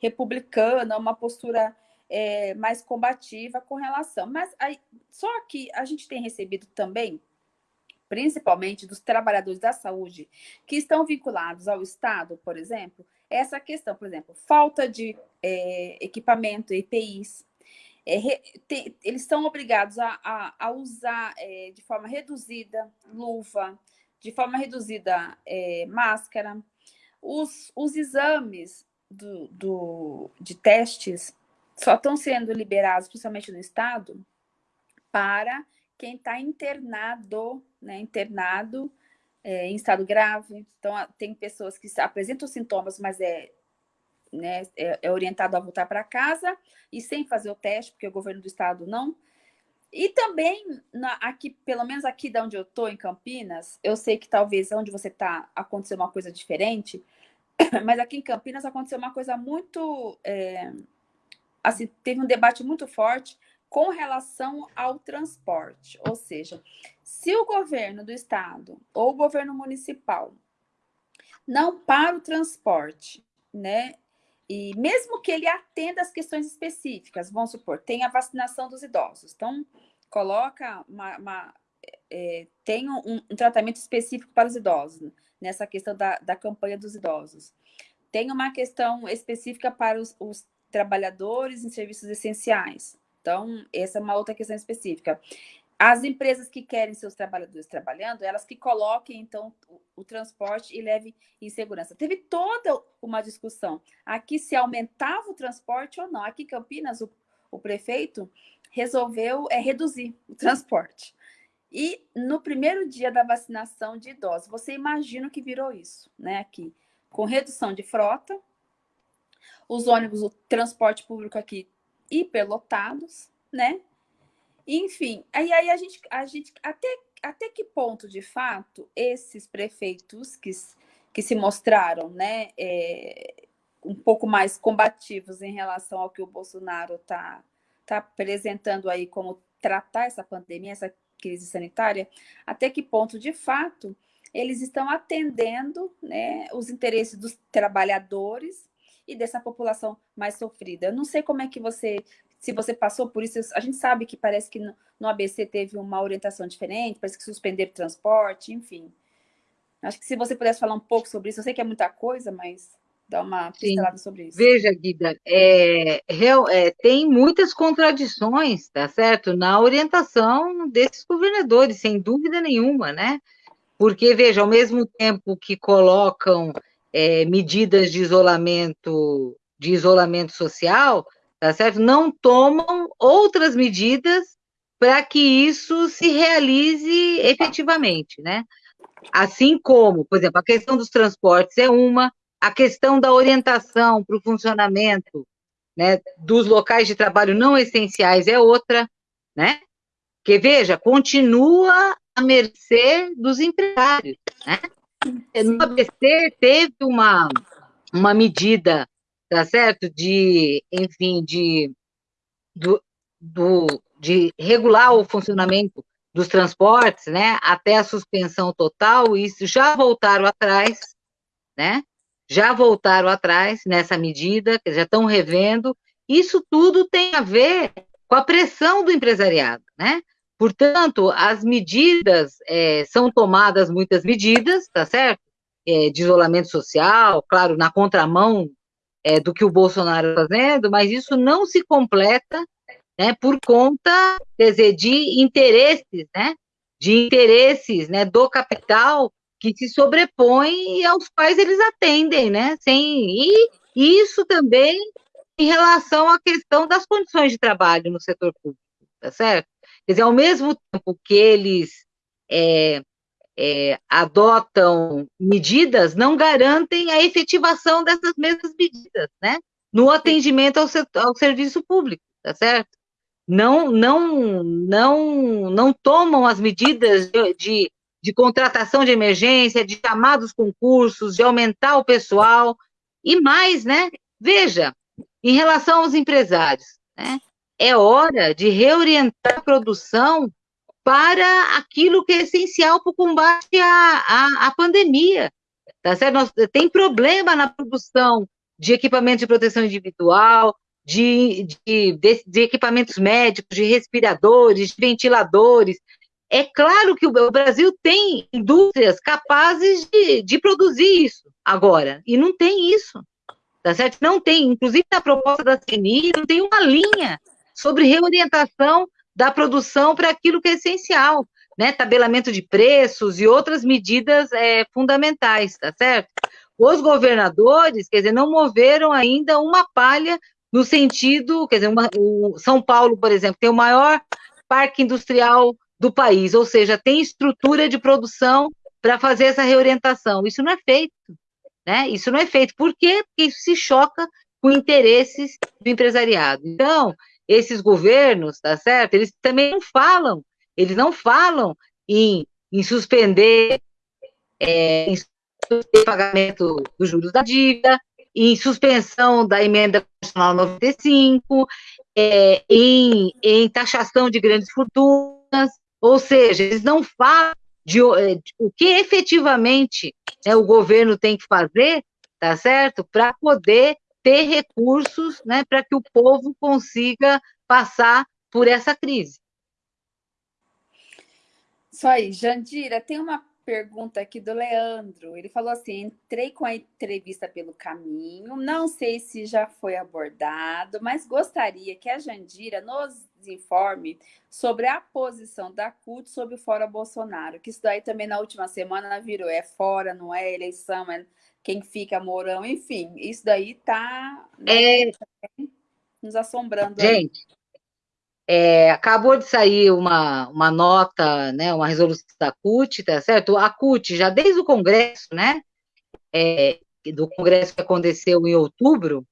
republicana, uma postura é, mais combativa com relação. Mas aí, só que a gente tem recebido também, principalmente dos trabalhadores da saúde, que estão vinculados ao Estado, por exemplo, essa questão, por exemplo, falta de é, equipamento, EPIs. É, tem, eles são obrigados a, a, a usar é, de forma reduzida luva, de forma reduzida é, máscara. Os, os exames do, do, de testes só estão sendo liberados, principalmente no estado, para quem está internado, né, internado é, em estado grave. Então, tem pessoas que apresentam sintomas, mas é, né, é, é orientado a voltar para casa e sem fazer o teste, porque o governo do estado não. E também, na, aqui, pelo menos aqui de onde eu estou, em Campinas, eu sei que talvez onde você está aconteceu uma coisa diferente, mas aqui em Campinas aconteceu uma coisa muito... É, assim, teve um debate muito forte com relação ao transporte. Ou seja, se o governo do estado ou o governo municipal não para o transporte, né? E mesmo que ele atenda as questões específicas, vamos supor, tem a vacinação dos idosos. Então, coloca uma, uma é, tem um, um, tratamento específico para os idosos, nessa questão da, da campanha dos idosos. Tem uma questão específica para os, os trabalhadores em serviços essenciais. Então, essa é uma outra questão específica. As empresas que querem seus trabalhadores trabalhando, elas que coloquem, então, o, o transporte e levem em segurança. Teve toda uma discussão aqui se aumentava o transporte ou não. Aqui em Campinas, o, o prefeito resolveu é, reduzir o transporte. E no primeiro dia da vacinação de idosos, você imagina o que virou isso, né? Aqui, com redução de frota, os ônibus, o transporte público aqui hiperlotados, né? Enfim, aí, aí a gente, a gente até, até que ponto, de fato, esses prefeitos que, que se mostraram, né, é, um pouco mais combativos em relação ao que o Bolsonaro está tá apresentando aí como tratar essa pandemia, essa crise sanitária, até que ponto, de fato, eles estão atendendo né, os interesses dos trabalhadores e dessa população mais sofrida. Eu não sei como é que você, se você passou por isso, a gente sabe que parece que no, no ABC teve uma orientação diferente, parece que suspenderam o transporte, enfim. Acho que se você pudesse falar um pouco sobre isso, eu sei que é muita coisa, mas dá uma pincelada sobre isso. Veja, Guida, é, é, tem muitas contradições, tá certo? Na orientação desses governadores, sem dúvida nenhuma, né? Porque, veja, ao mesmo tempo que colocam é, medidas de isolamento, de isolamento social, tá certo? Não tomam outras medidas para que isso se realize efetivamente, né? Assim como, por exemplo, a questão dos transportes é uma, a questão da orientação para o funcionamento né, dos locais de trabalho não essenciais é outra, né? Que veja, continua à mercê dos empresários, né? No ABC teve uma, uma medida, tá certo? De, enfim, de, do, do, de regular o funcionamento dos transportes, né? Até a suspensão total, e já voltaram atrás, né? Já voltaram atrás nessa medida, já estão revendo. Isso tudo tem a ver com a pressão do empresariado, né? Portanto, as medidas, é, são tomadas muitas medidas, tá certo? É, de isolamento social, claro, na contramão é, do que o Bolsonaro está fazendo, mas isso não se completa né, por conta, quer dizer, de interesses, né? De interesses né, do capital que se sobrepõem e aos quais eles atendem, né? Sem, e isso também em relação à questão das condições de trabalho no setor público, tá certo? Quer dizer, ao mesmo tempo que eles é, é, adotam medidas, não garantem a efetivação dessas mesmas medidas, né? No atendimento ao, ao serviço público, tá certo? Não, não, não, não tomam as medidas de, de, de contratação de emergência, de chamar dos concursos, de aumentar o pessoal, e mais, né? Veja, em relação aos empresários, né? É hora de reorientar a produção para aquilo que é essencial para o combate à, à, à pandemia. Tá certo? Nós, tem problema na produção de equipamento de proteção individual, de, de, de, de, equipamentos médicos, de respiradores, de ventiladores. É claro que o Brasil tem indústrias capazes de, de produzir isso agora, e não tem isso, tá certo? Não tem, inclusive na proposta da CNI, não tem uma linha sobre reorientação da produção para aquilo que é essencial, né? Tabelamento de preços e outras medidas é, fundamentais, tá certo? Os governadores, quer dizer, não moveram ainda uma palha no sentido, quer dizer, uma, o São Paulo, por exemplo, tem o maior parque industrial do país, ou seja, tem estrutura de produção para fazer essa reorientação. Isso não é feito, né? Isso não é feito. Por quê? Porque isso se choca com interesses do empresariado. Então, esses governos, tá certo? Eles também não falam, eles não falam em, em suspender, é, em suspender pagamento dos juros da dívida, em suspensão da emenda constitucional 95, é, em, em taxação de grandes fortunas, ou seja, eles não falam de, é, de o que efetivamente né, o governo tem que fazer, tá certo? Para poder ter recursos né, para que o povo consiga passar por essa crise. Isso aí, Jandira, tem uma pergunta aqui do Leandro. Ele falou assim: entrei com a entrevista pelo caminho, não sei se já foi abordado, mas gostaria que a Jandira nos informe sobre a posição da CUT sobre o Fora Bolsonaro, que isso daí também na última semana virou: é fora, não é eleição, é quem fica Mourão, enfim, isso daí tá né, é... nos assombrando. Gente, é, acabou de sair uma, uma nota, né, uma resolução da CUT, tá certo? A CUT, já desde o Congresso, né, é, do Congresso que aconteceu em outubro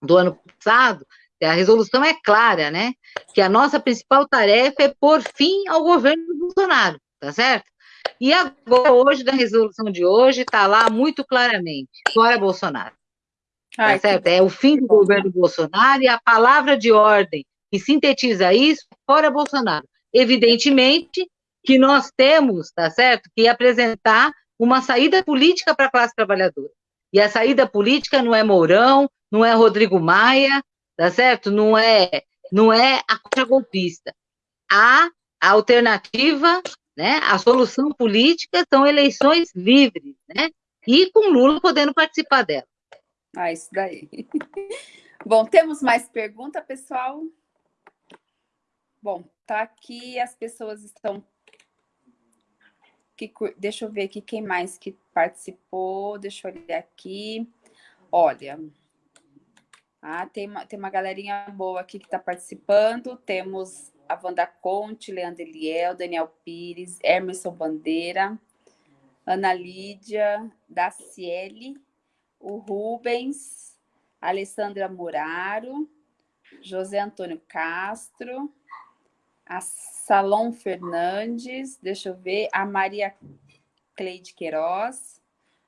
do ano passado, a resolução é clara, né, que a nossa principal tarefa é pôr fim ao governo do Bolsonaro, tá certo? E agora, hoje, da resolução de hoje, está lá muito claramente, fora Bolsonaro. Tá Ai, certo? Que... É o fim do governo Bolsonaro e a palavra de ordem que sintetiza isso, fora Bolsonaro. Evidentemente que nós temos, tá certo, que apresentar uma saída política para a classe trabalhadora. E a saída política não é Mourão, não é Rodrigo Maia, tá certo? Não é, não é a contra-golpista. A alternativa né? A solução política são eleições livres, né? E com Lula podendo participar dela. Ah, isso daí. Bom, temos mais pergunta, pessoal? Bom, tá aqui, as pessoas estão... Que, deixa eu ver aqui quem mais que participou, deixa eu olhar aqui. Olha, ah, tem, uma, tem uma galerinha boa aqui que está participando. Temos a Wanda Conte, Leandro Eliel, Daniel Pires, Emerson Bandeira, Ana Lídia, Daciele, o Rubens, Alessandra Muraro, José Antônio Castro, a Salom Fernandes, deixa eu ver, a Maria Cleide Queiroz,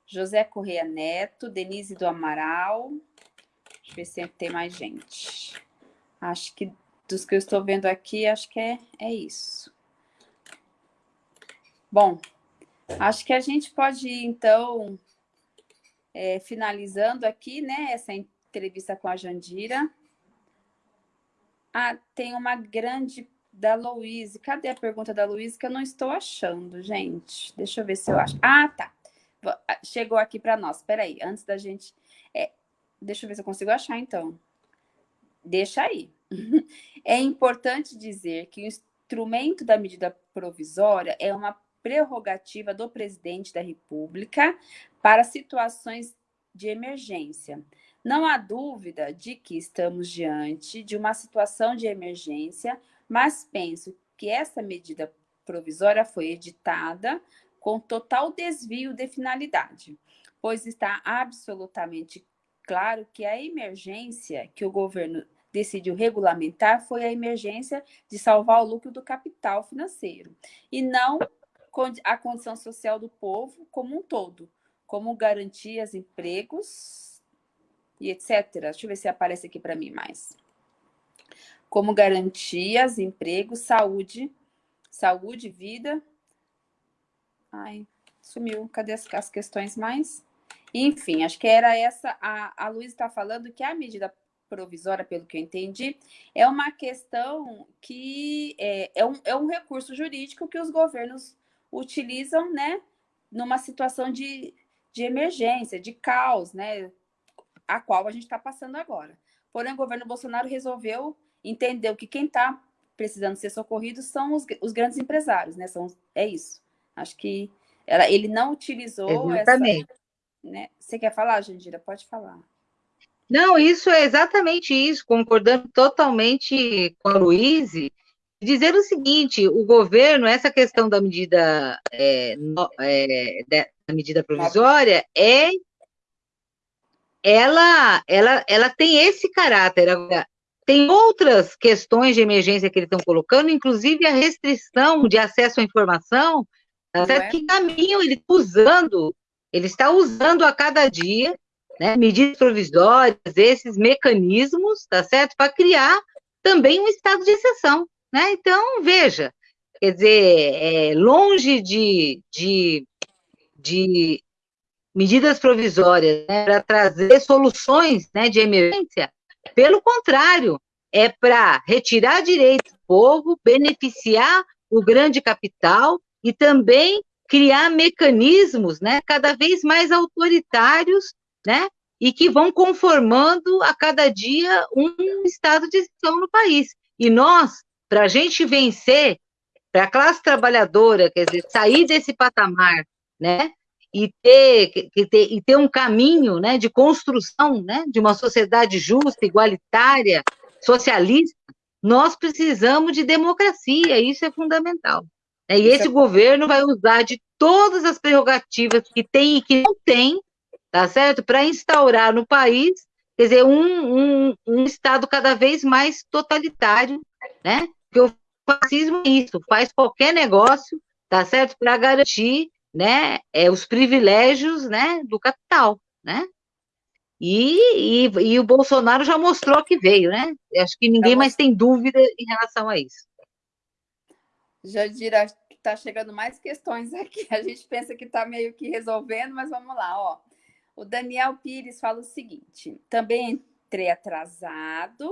José Correia Neto, Denise do Amaral, deixa eu ver se tem mais gente. Acho que dos que eu estou vendo aqui, acho que é, é isso. Bom, acho que a gente pode ir, então, é, finalizando aqui, né, essa entrevista com a Jandira. Ah, tem uma grande da Louise. Cadê a pergunta da Louise que eu não estou achando, gente? Deixa eu ver se eu acho. Ah, tá. Ah, chegou aqui para nós. Espera aí, antes da gente... É, deixa eu ver se eu consigo achar, então. Deixa aí. É importante dizer que o instrumento da medida provisória é uma prerrogativa do presidente da República para situações de emergência. Não há dúvida de que estamos diante de uma situação de emergência, mas penso que essa medida provisória foi editada com total desvio de finalidade, pois está absolutamente claro que a emergência que o governo decidiu regulamentar foi a emergência de salvar o lucro do capital financeiro e não a condição social do povo como um todo, como garantias, empregos e etc. Deixa eu ver se aparece aqui para mim mais. Como garantias, empregos, saúde, saúde, vida. Ai, sumiu. Cadê as, as questões mais? Enfim, acho que era essa. A, a Luísa está falando que a medida provisória, pelo que eu entendi, é uma questão que é, é, um, é um recurso jurídico que os governos utilizam, né, numa situação de, de emergência, de caos, né, a qual a gente está passando agora. Porém, o governo Bolsonaro resolveu, entendeu que quem está precisando ser socorrido são os, os, grandes empresários, né, são, é isso. Acho que ela, ele não utilizou Exatamente. essa... Né? Você quer falar, Jandira? Pode falar. Não, isso é exatamente isso, concordando totalmente com a Luíse, dizer o seguinte, o governo, essa questão da medida, é, no, é, da medida provisória, é ela, ela, ela tem esse caráter. Agora, tem outras questões de emergência que eles estão colocando, inclusive a restrição de acesso à informação, é? que caminho ele está usando, ele está usando a cada dia né, medidas provisórias, esses mecanismos, tá certo? Para criar também um estado de exceção, né? Então, veja, quer dizer, é, longe de, de, de medidas provisórias né, para trazer soluções né, de emergência, pelo contrário, é para retirar direitos do povo, beneficiar o grande capital e também criar mecanismos né, cada vez mais autoritários né? E que vão conformando a cada dia um estado de exceção no país. E nós, para a gente vencer, para a classe trabalhadora, quer dizer, sair desse patamar, né? E ter, que ter, e ter um caminho né, de construção né, de uma sociedade justa, igualitária, socialista, nós precisamos de democracia, isso é fundamental. E esse é... governo vai usar de todas as prerrogativas que tem e que não tem tá certo? Para instaurar no país, quer dizer, um, um, um Estado cada vez mais totalitário, né? Porque o fascismo é isso, faz qualquer negócio, tá certo? Para garantir, né, é, os privilégios, né, do capital, né? E, e, e, o Bolsonaro já mostrou que veio, né? Acho que ninguém mais tem dúvida em relação a isso. Jadira, está chegando mais questões aqui. A gente pensa que está meio que resolvendo, mas vamos lá, ó. O Daniel Pires fala o seguinte: também entrei atrasado.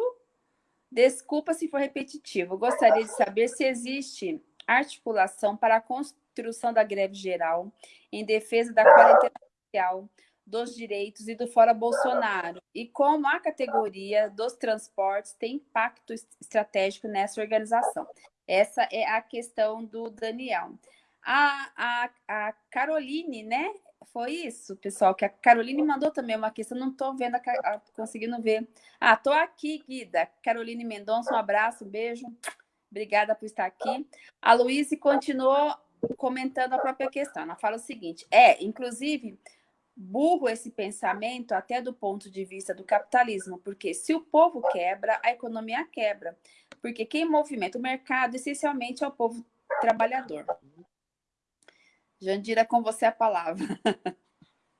Desculpa se for repetitivo. Gostaria de saber se existe articulação para a construção da greve geral em defesa da quarentena social, dos direitos e do fora Bolsonaro, e como a categoria dos transportes tem impacto estratégico nessa organização. Essa é a questão do Daniel. A, a, a Caroline, né? Foi isso, pessoal, que a Caroline mandou também uma questão, não estou vendo, a, a, conseguindo ver. Ah, estou aqui, Guida. Caroline Mendonça, um abraço, um beijo. Obrigada por estar aqui. A Luíse continuou comentando a própria questão. Ela fala o seguinte: é, inclusive, burro esse pensamento até do ponto de vista do capitalismo, porque se o povo quebra, a economia quebra. Porque quem movimenta o mercado essencialmente é o povo trabalhador. Jandira, com você a palavra.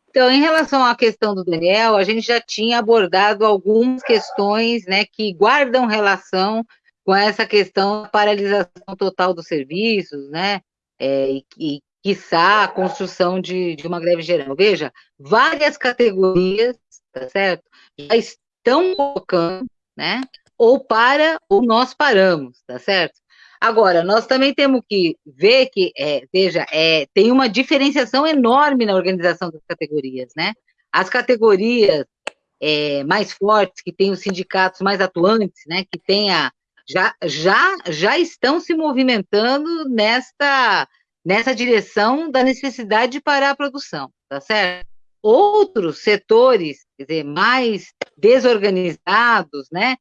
Então, em relação à questão do Daniel, a gente já tinha abordado algumas questões né, que guardam relação com essa questão da paralisação total dos serviços, né? É, e, e quiçá a construção de, de uma greve geral. Veja, várias categorias, tá certo? Já estão colocando, né? Ou para, ou nós paramos, tá certo? Agora, nós também temos que ver que, é, veja, é, tem uma diferenciação enorme na organização das categorias, né? As categorias é, mais fortes, que têm os sindicatos mais atuantes, né? Que tem a, já, já, já estão se movimentando nesta, nessa direção da necessidade de parar a produção, tá certo? Outros setores, quer dizer, mais desorganizados, né,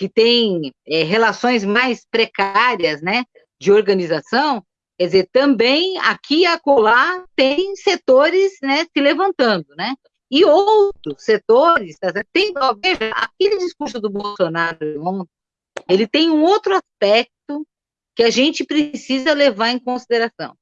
que têm é, relações mais precárias, né, de organização, quer dizer, também aqui e acolá tem setores, né, se levantando, né, e outros setores, tem, veja, aquele discurso do Bolsonaro ele tem um outro aspecto que a gente precisa levar em consideração,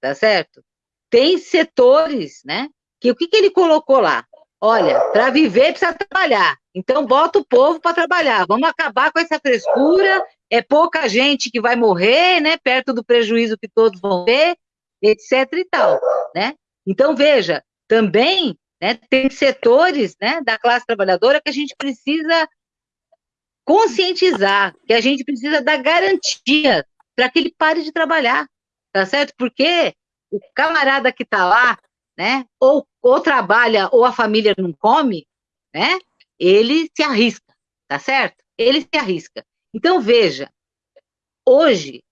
tá certo? Tem setores, né, que o que, que ele colocou lá? Olha, para viver precisa trabalhar, então bota o povo para trabalhar, vamos acabar com essa frescura, é pouca gente que vai morrer, né, perto do prejuízo que todos vão ter, etc e tal, né? Então, veja, também né? Tem setores né, da classe trabalhadora que a gente precisa conscientizar, que a gente precisa dar garantia para que ele pare de trabalhar, tá certo? Porque o camarada que está lá, né, ou, ou trabalha ou a família não come, né, ele se arrisca, tá certo? Ele se arrisca. Então, veja, hoje,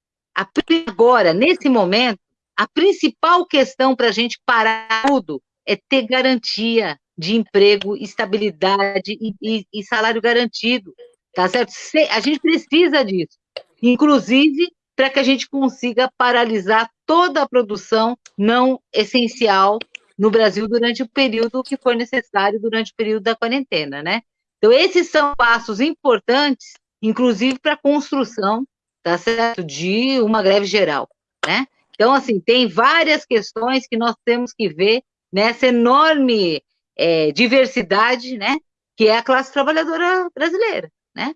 agora, nesse momento, a principal questão para a gente parar tudo é ter garantia de emprego, estabilidade e, e, e salário garantido, tá certo? A gente precisa disso, inclusive para que a gente consiga paralisar toda a produção não essencial no Brasil durante o período que for necessário, durante o período da quarentena, né? Então, esses são passos importantes, inclusive para a construção, tá certo, de uma greve geral, né? Então, assim, tem várias questões que nós temos que ver nessa enorme é, diversidade, né, que é a classe trabalhadora brasileira, né?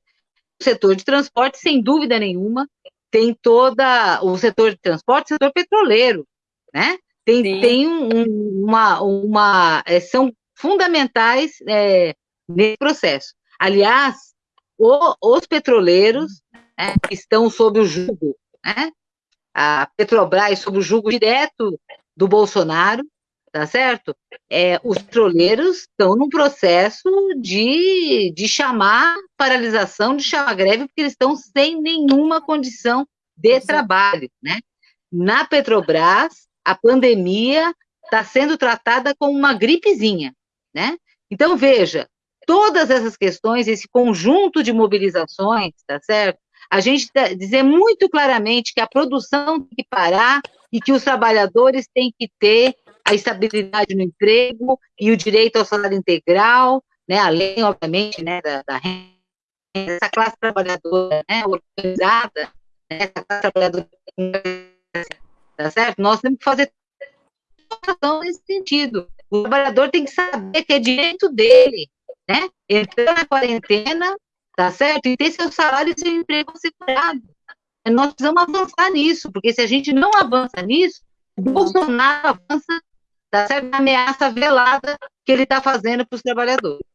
O setor de transporte, sem dúvida nenhuma, tem toda o setor de transporte, setor petroleiro, né? Tem, tem um, uma, uma é, são fundamentais é, nesse processo. Aliás, o, os petroleiros né, estão sob o jugo, né? A Petrobras sob o jugo direto do Bolsonaro, tá certo? É, os petroleiros estão num processo de, de chamar paralisação, de chamar greve, porque eles estão sem nenhuma condição de trabalho, né? Na Petrobras, a pandemia está sendo tratada como uma gripezinha, né? Então, veja, todas essas questões, esse conjunto de mobilizações, tá certo? A gente tá, dizer muito claramente que a produção tem que parar e que os trabalhadores têm que ter a estabilidade no emprego e o direito ao salário integral, né, além, obviamente, né, da, da renda, essa classe trabalhadora né, organizada, né, essa classe trabalhadora, tá certo? Nós temos que fazer ação nesse sentido. O trabalhador tem que saber que é direito dele, né, entrar na quarentena, tá certo? E ter seu salário e seu emprego assegurado. Nós precisamos avançar nisso, porque se a gente não avança nisso, Bolsonaro avança tá certo? ameaça velada que ele está fazendo para os trabalhadores.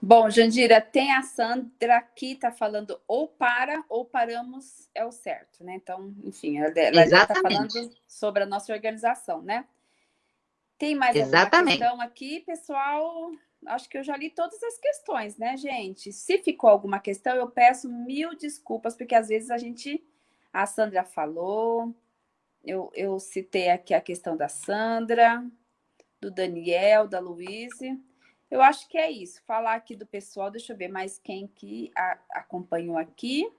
Bom, Jandira, tem a Sandra aqui, está falando ou para ou paramos é o certo, né? Então, enfim, ela está falando sobre a nossa organização, né? Tem mais Exatamente. alguma questão aqui, pessoal? Acho que eu já li todas as questões, né, gente? Se ficou alguma questão, eu peço mil desculpas, porque às vezes a gente... A Sandra falou, eu, eu citei aqui a questão da Sandra, do Daniel, da Luíse. Eu acho que é isso. Falar aqui do pessoal, deixa eu ver mais quem que a, acompanhou aqui.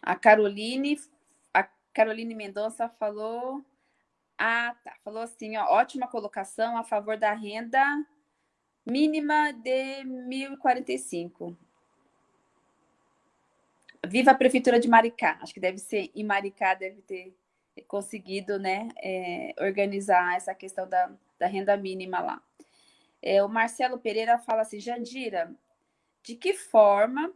A Caroline, a Caroline Mendonça falou. Ah, tá. Falou assim, ó, ótima colocação a favor da renda mínima de 1.045. Viva a Prefeitura de Maricá. Acho que deve ser em Maricá, deve ter conseguido né, é, organizar essa questão da, da renda mínima lá. É, o Marcelo Pereira fala assim, Jandira, de que forma...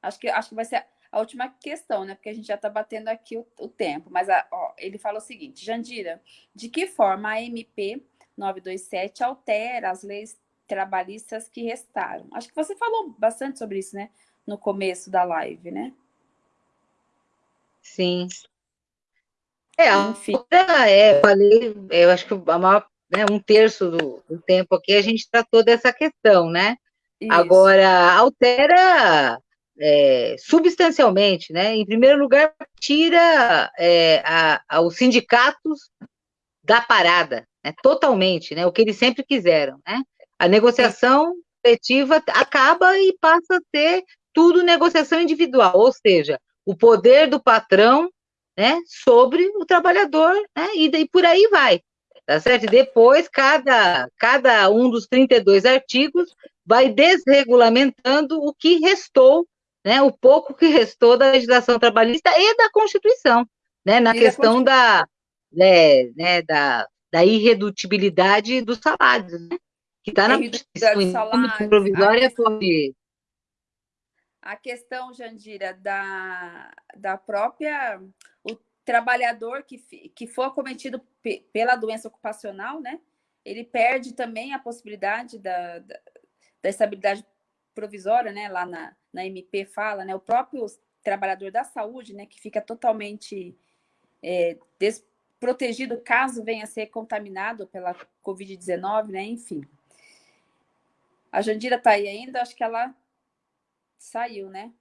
Acho que, acho que vai ser a última questão, né? Porque a gente já está batendo aqui o, o tempo. Mas a, ó, ele fala o seguinte, Jandira, de que forma a MP 927 altera as leis trabalhistas que restaram? Acho que você falou bastante sobre isso, né? no começo da live, né? Sim. É, Enfim. é, falei, eu acho que a maior, né, um terço do, do, tempo aqui a gente tratou dessa questão, né? Isso. Agora, altera é, substancialmente, né? Em primeiro lugar, tira é, a, a, os sindicatos da parada, né? totalmente, né? O que eles sempre quiseram, né? A negociação coletiva acaba e passa a ser tudo negociação individual, ou seja, o poder do patrão, né, sobre o trabalhador, né? E, e por aí vai. Tá certo? E depois, cada, cada um dos 32 artigos vai desregulamentando o que restou né, o pouco que restou da legislação trabalhista e da Constituição, né, na e questão da, né, né, da, da irredutibilidade dos salários, né, que está na Constituição. Provisória foi... A questão, Jandira, da, da própria... Trabalhador que, que for acometido pela doença ocupacional, né, ele perde também a possibilidade da, da, da estabilidade provisória, né, lá na, na MP fala, né, o próprio trabalhador da saúde, né, que fica totalmente é, desprotegido caso venha a ser contaminado pela Covid-19, né, enfim. A Jandira está aí ainda, acho que ela saiu, né?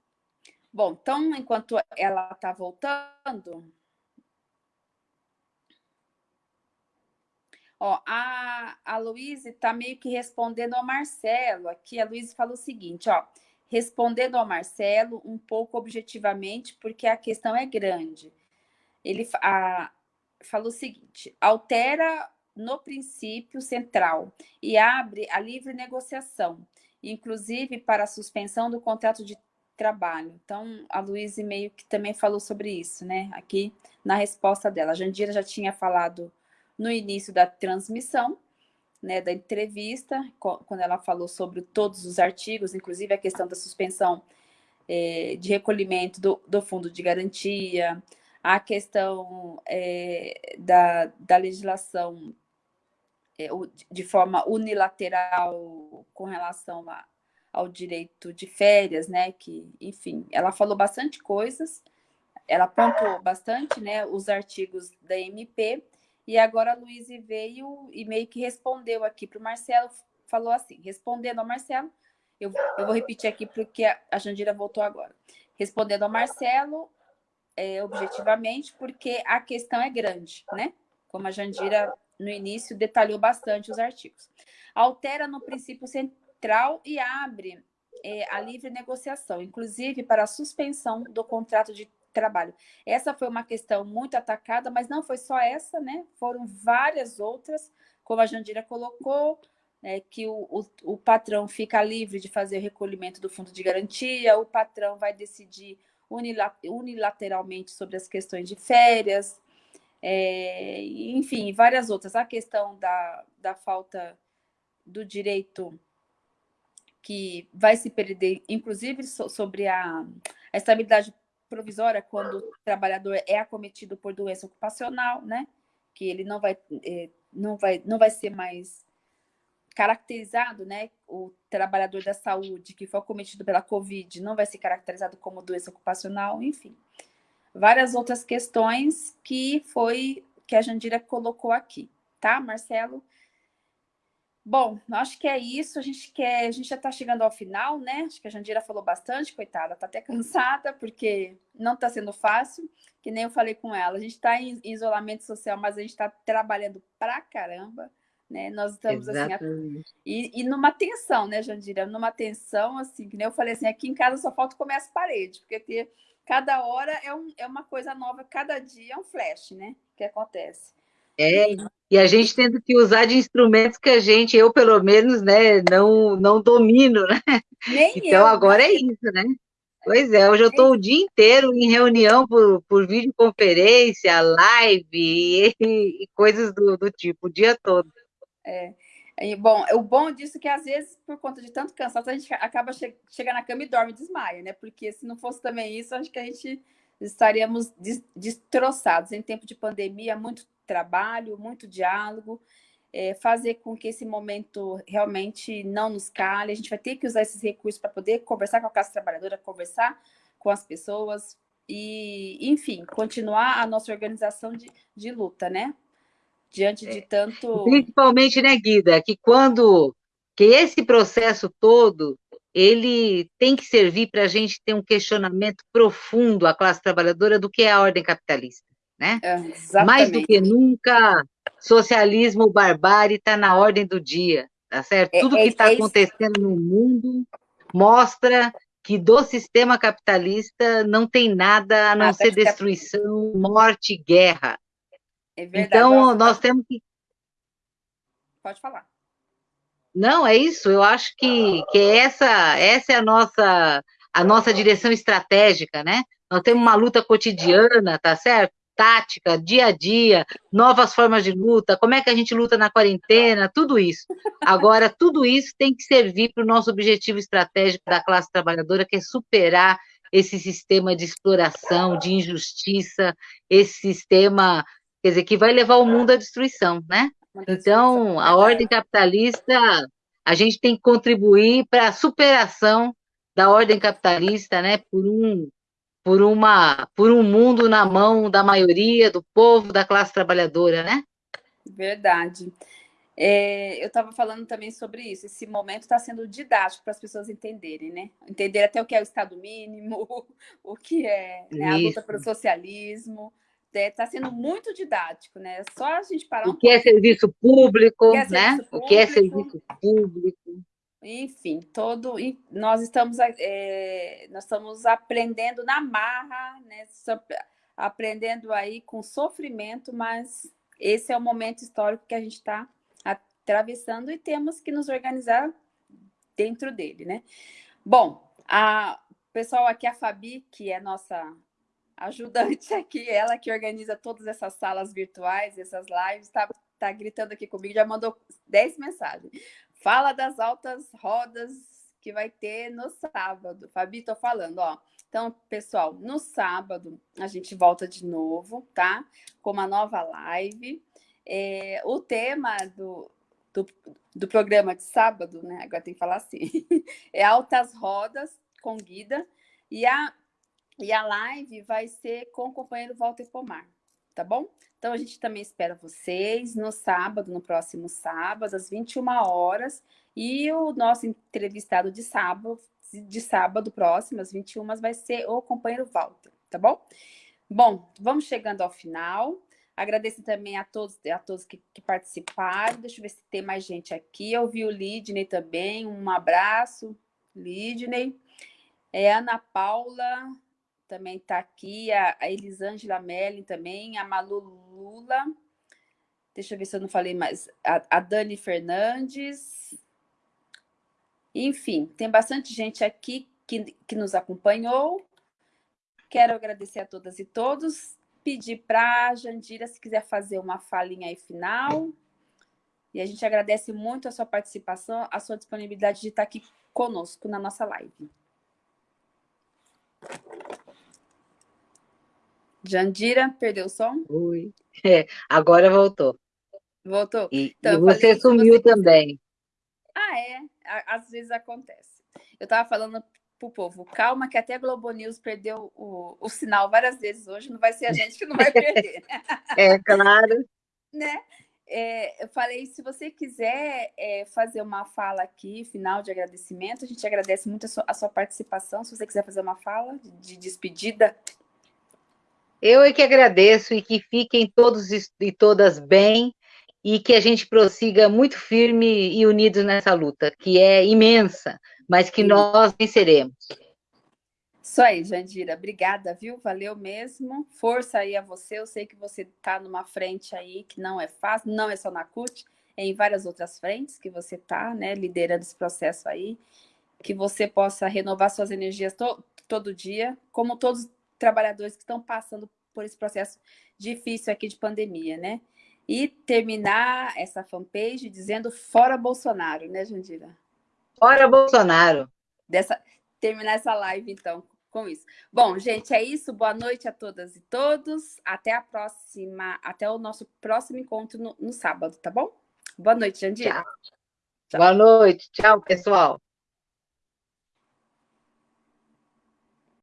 Bom, então, enquanto ela está voltando, Ó, a, a Luísa está meio que respondendo ao Marcelo. Aqui a Luísa falou o seguinte, ó. Respondendo ao Marcelo um pouco objetivamente, porque a questão é grande. Ele a, falou o seguinte, altera no princípio central e abre a livre negociação, inclusive para a suspensão do contrato de trabalho. Então, a Luísa meio que também falou sobre isso, né? Aqui na resposta dela. A Jandira já tinha falado no início da transmissão, né, da entrevista, quando ela falou sobre todos os artigos, inclusive a questão da suspensão é, de recolhimento do, do, fundo de garantia, a questão é, da, da legislação é, de forma unilateral com relação a, ao direito de férias, né, que, enfim, ela falou bastante coisas, ela apontou bastante, né, os artigos da MP, e agora a Luísa veio e meio que respondeu aqui para o Marcelo, falou assim, respondendo ao Marcelo, eu, eu vou repetir aqui porque a Jandira voltou agora. Respondendo ao Marcelo, é, objetivamente, porque a questão é grande, né? Como a Jandira, no início, detalhou bastante os artigos. Altera no princípio central e abre é, a livre negociação, inclusive para a suspensão do contrato de trabalho. Essa foi uma questão muito atacada, mas não foi só essa, né? Foram várias outras, como a Jandira colocou, né, que o, o, o, patrão fica livre de fazer o recolhimento do fundo de garantia, o patrão vai decidir unilateralmente sobre as questões de férias, é, enfim, várias outras. A questão da, da falta do direito que vai se perder, inclusive sobre a, a estabilidade provisória quando o trabalhador é acometido por doença ocupacional, né? Que ele não vai, é, não vai, não vai ser mais caracterizado, né? O trabalhador da saúde que foi acometido pela Covid não vai ser caracterizado como doença ocupacional, enfim. Várias outras questões que foi que a Jandira colocou aqui, tá, Marcelo? Bom, acho que é isso. A gente quer, a gente já está chegando ao final, né? Acho que a Jandira falou bastante, coitada, está até cansada, porque não está sendo fácil, que nem eu falei com ela. A gente está em isolamento social, mas a gente está trabalhando pra caramba, né? Nós estamos assim, e, e, numa tensão, né, Jandira? Numa tensão, assim, que nem eu falei assim, aqui em casa só falta comer as paredes, porque ter, cada hora é, um, é uma coisa nova, cada dia é um flash, né? Que acontece. É, e a gente tendo que usar de instrumentos que a gente, eu pelo menos, né, não, não domino, né? Nem então eu, agora é isso, né? Pois é, hoje eu estou o dia inteiro em reunião por, por videoconferência, live e, e coisas do, do, tipo, o dia todo. É. E, bom, o bom disso é que às vezes, por conta de tanto cansaço, a gente acaba che chega na cama e dorme e desmaia, né? Porque se não fosse também isso, acho que a gente estaríamos destroçados. Em tempo de pandemia, muito trabalho, muito diálogo, é, fazer com que esse momento realmente não nos cale. A gente vai ter que usar esses recursos para poder conversar com a classe trabalhadora, conversar com as pessoas e, enfim, continuar a nossa organização de, de luta, né? Diante de tanto... Principalmente, né, Guida, que quando... que esse processo todo ele tem que servir para a gente ter um questionamento profundo à classe trabalhadora do que é a ordem capitalista, né? É, Mais do que nunca, socialismo, barbárie está na ordem do dia, tá certo? É, Tudo é, que está é acontecendo no mundo mostra que do sistema capitalista não tem nada a não ser destruição, morte, guerra. É verdade, então, nós temos que... Pode falar. Não, é isso. Eu acho que, que essa, essa é a nossa, a nossa direção estratégica, né? Nós temos uma luta cotidiana, tá certo? Tática, dia a dia, novas formas de luta, como é que a gente luta na quarentena, tudo isso. Agora, tudo isso tem que servir para o nosso objetivo estratégico da classe trabalhadora, que é superar esse sistema de exploração, de injustiça, esse sistema, quer dizer, que vai levar o mundo à destruição, né? Então, a ordem capitalista, a gente tem que contribuir para a superação da ordem capitalista, né, por um, por uma, por um mundo na mão da maioria do povo, da classe trabalhadora, né? Verdade. É, eu estava falando também sobre isso. Esse momento está sendo didático para as pessoas entenderem, né? Entender até o que é o Estado mínimo, o que é né, a luta pelo socialismo, está sendo muito didático, né? Só a gente parar um O que é serviço público, o é né? Serviço público, o que é serviço público. Enfim, todo nós estamos é, nós estamos aprendendo na marra, né? Aprendendo aí com sofrimento, mas esse é o momento histórico que a gente está atravessando e temos que nos organizar dentro dele, né? Bom, a pessoal aqui a Fabi, que é nossa ajudante aqui, ela que organiza todas essas salas virtuais, essas lives, está tá gritando aqui comigo, já mandou 10 mensagens. Fala das altas rodas que vai ter no sábado. Fabi, tô falando, ó. Então, pessoal, no sábado a gente volta de novo, tá? Com uma nova live. É, o tema do, do, do, programa de sábado, né? Agora tem que falar assim. É altas rodas com Guida. E a e a live vai ser com o companheiro Walter Pomar, tá bom? Então, a gente também espera vocês no sábado, no próximo sábado, às 21 horas. E o nosso entrevistado de sábado, de sábado próximo, às 21 vai ser o companheiro Walter, tá bom? Bom, vamos chegando ao final. Agradeço também a todos, a todos que, que participaram. Deixa eu ver se tem mais gente aqui. Eu vi o Lidney também. Um abraço, Lidney. É Ana Paula, também está aqui, a, Elisângela Melling também, a Malu Lula, deixa eu ver se eu não falei mais, a, a Dani Fernandes, enfim, tem bastante gente aqui que, que nos acompanhou, quero agradecer a todas e todos, pedir para a Jandira, se quiser fazer uma falinha aí final, e a gente agradece muito a sua participação, a sua disponibilidade de estar aqui conosco na nossa live. Jandira, perdeu o som? Oi. É, agora voltou. Voltou? E, então, e você sumiu você... também. Ah, é? Às vezes acontece. Eu estava falando para o povo, calma que até a Globo News perdeu o, o sinal várias vezes hoje, não vai ser a gente que não vai perder. é, claro. né? É, eu falei, se você quiser é, fazer uma fala aqui, final de agradecimento, a gente agradece muito a sua, a sua participação. Se você quiser fazer uma fala de, de despedida, eu é que agradeço e que fiquem todos e todas bem e que a gente prossiga muito firme e unidos nessa luta, que é imensa, mas que nós venceremos. Isso aí, Jandira. Obrigada, viu? Valeu mesmo. Força aí a você. Eu sei que você está numa frente aí que não é fácil, não é só na CUT, é em várias outras frentes que você está, né, liderando esse processo aí. Que você possa renovar suas energias to todo dia, como todos trabalhadores que estão passando por esse processo difícil aqui de pandemia, né? E terminar essa fanpage dizendo fora Bolsonaro, né, Jandira? Fora Bolsonaro. Dessa, terminar essa live, então, com isso. Bom, gente, é isso. Boa noite a todas e todos. Até a próxima, até o nosso próximo encontro no, no sábado, tá bom? Boa noite, Jandira. Tchau. Tchau. Boa noite. Tchau, pessoal.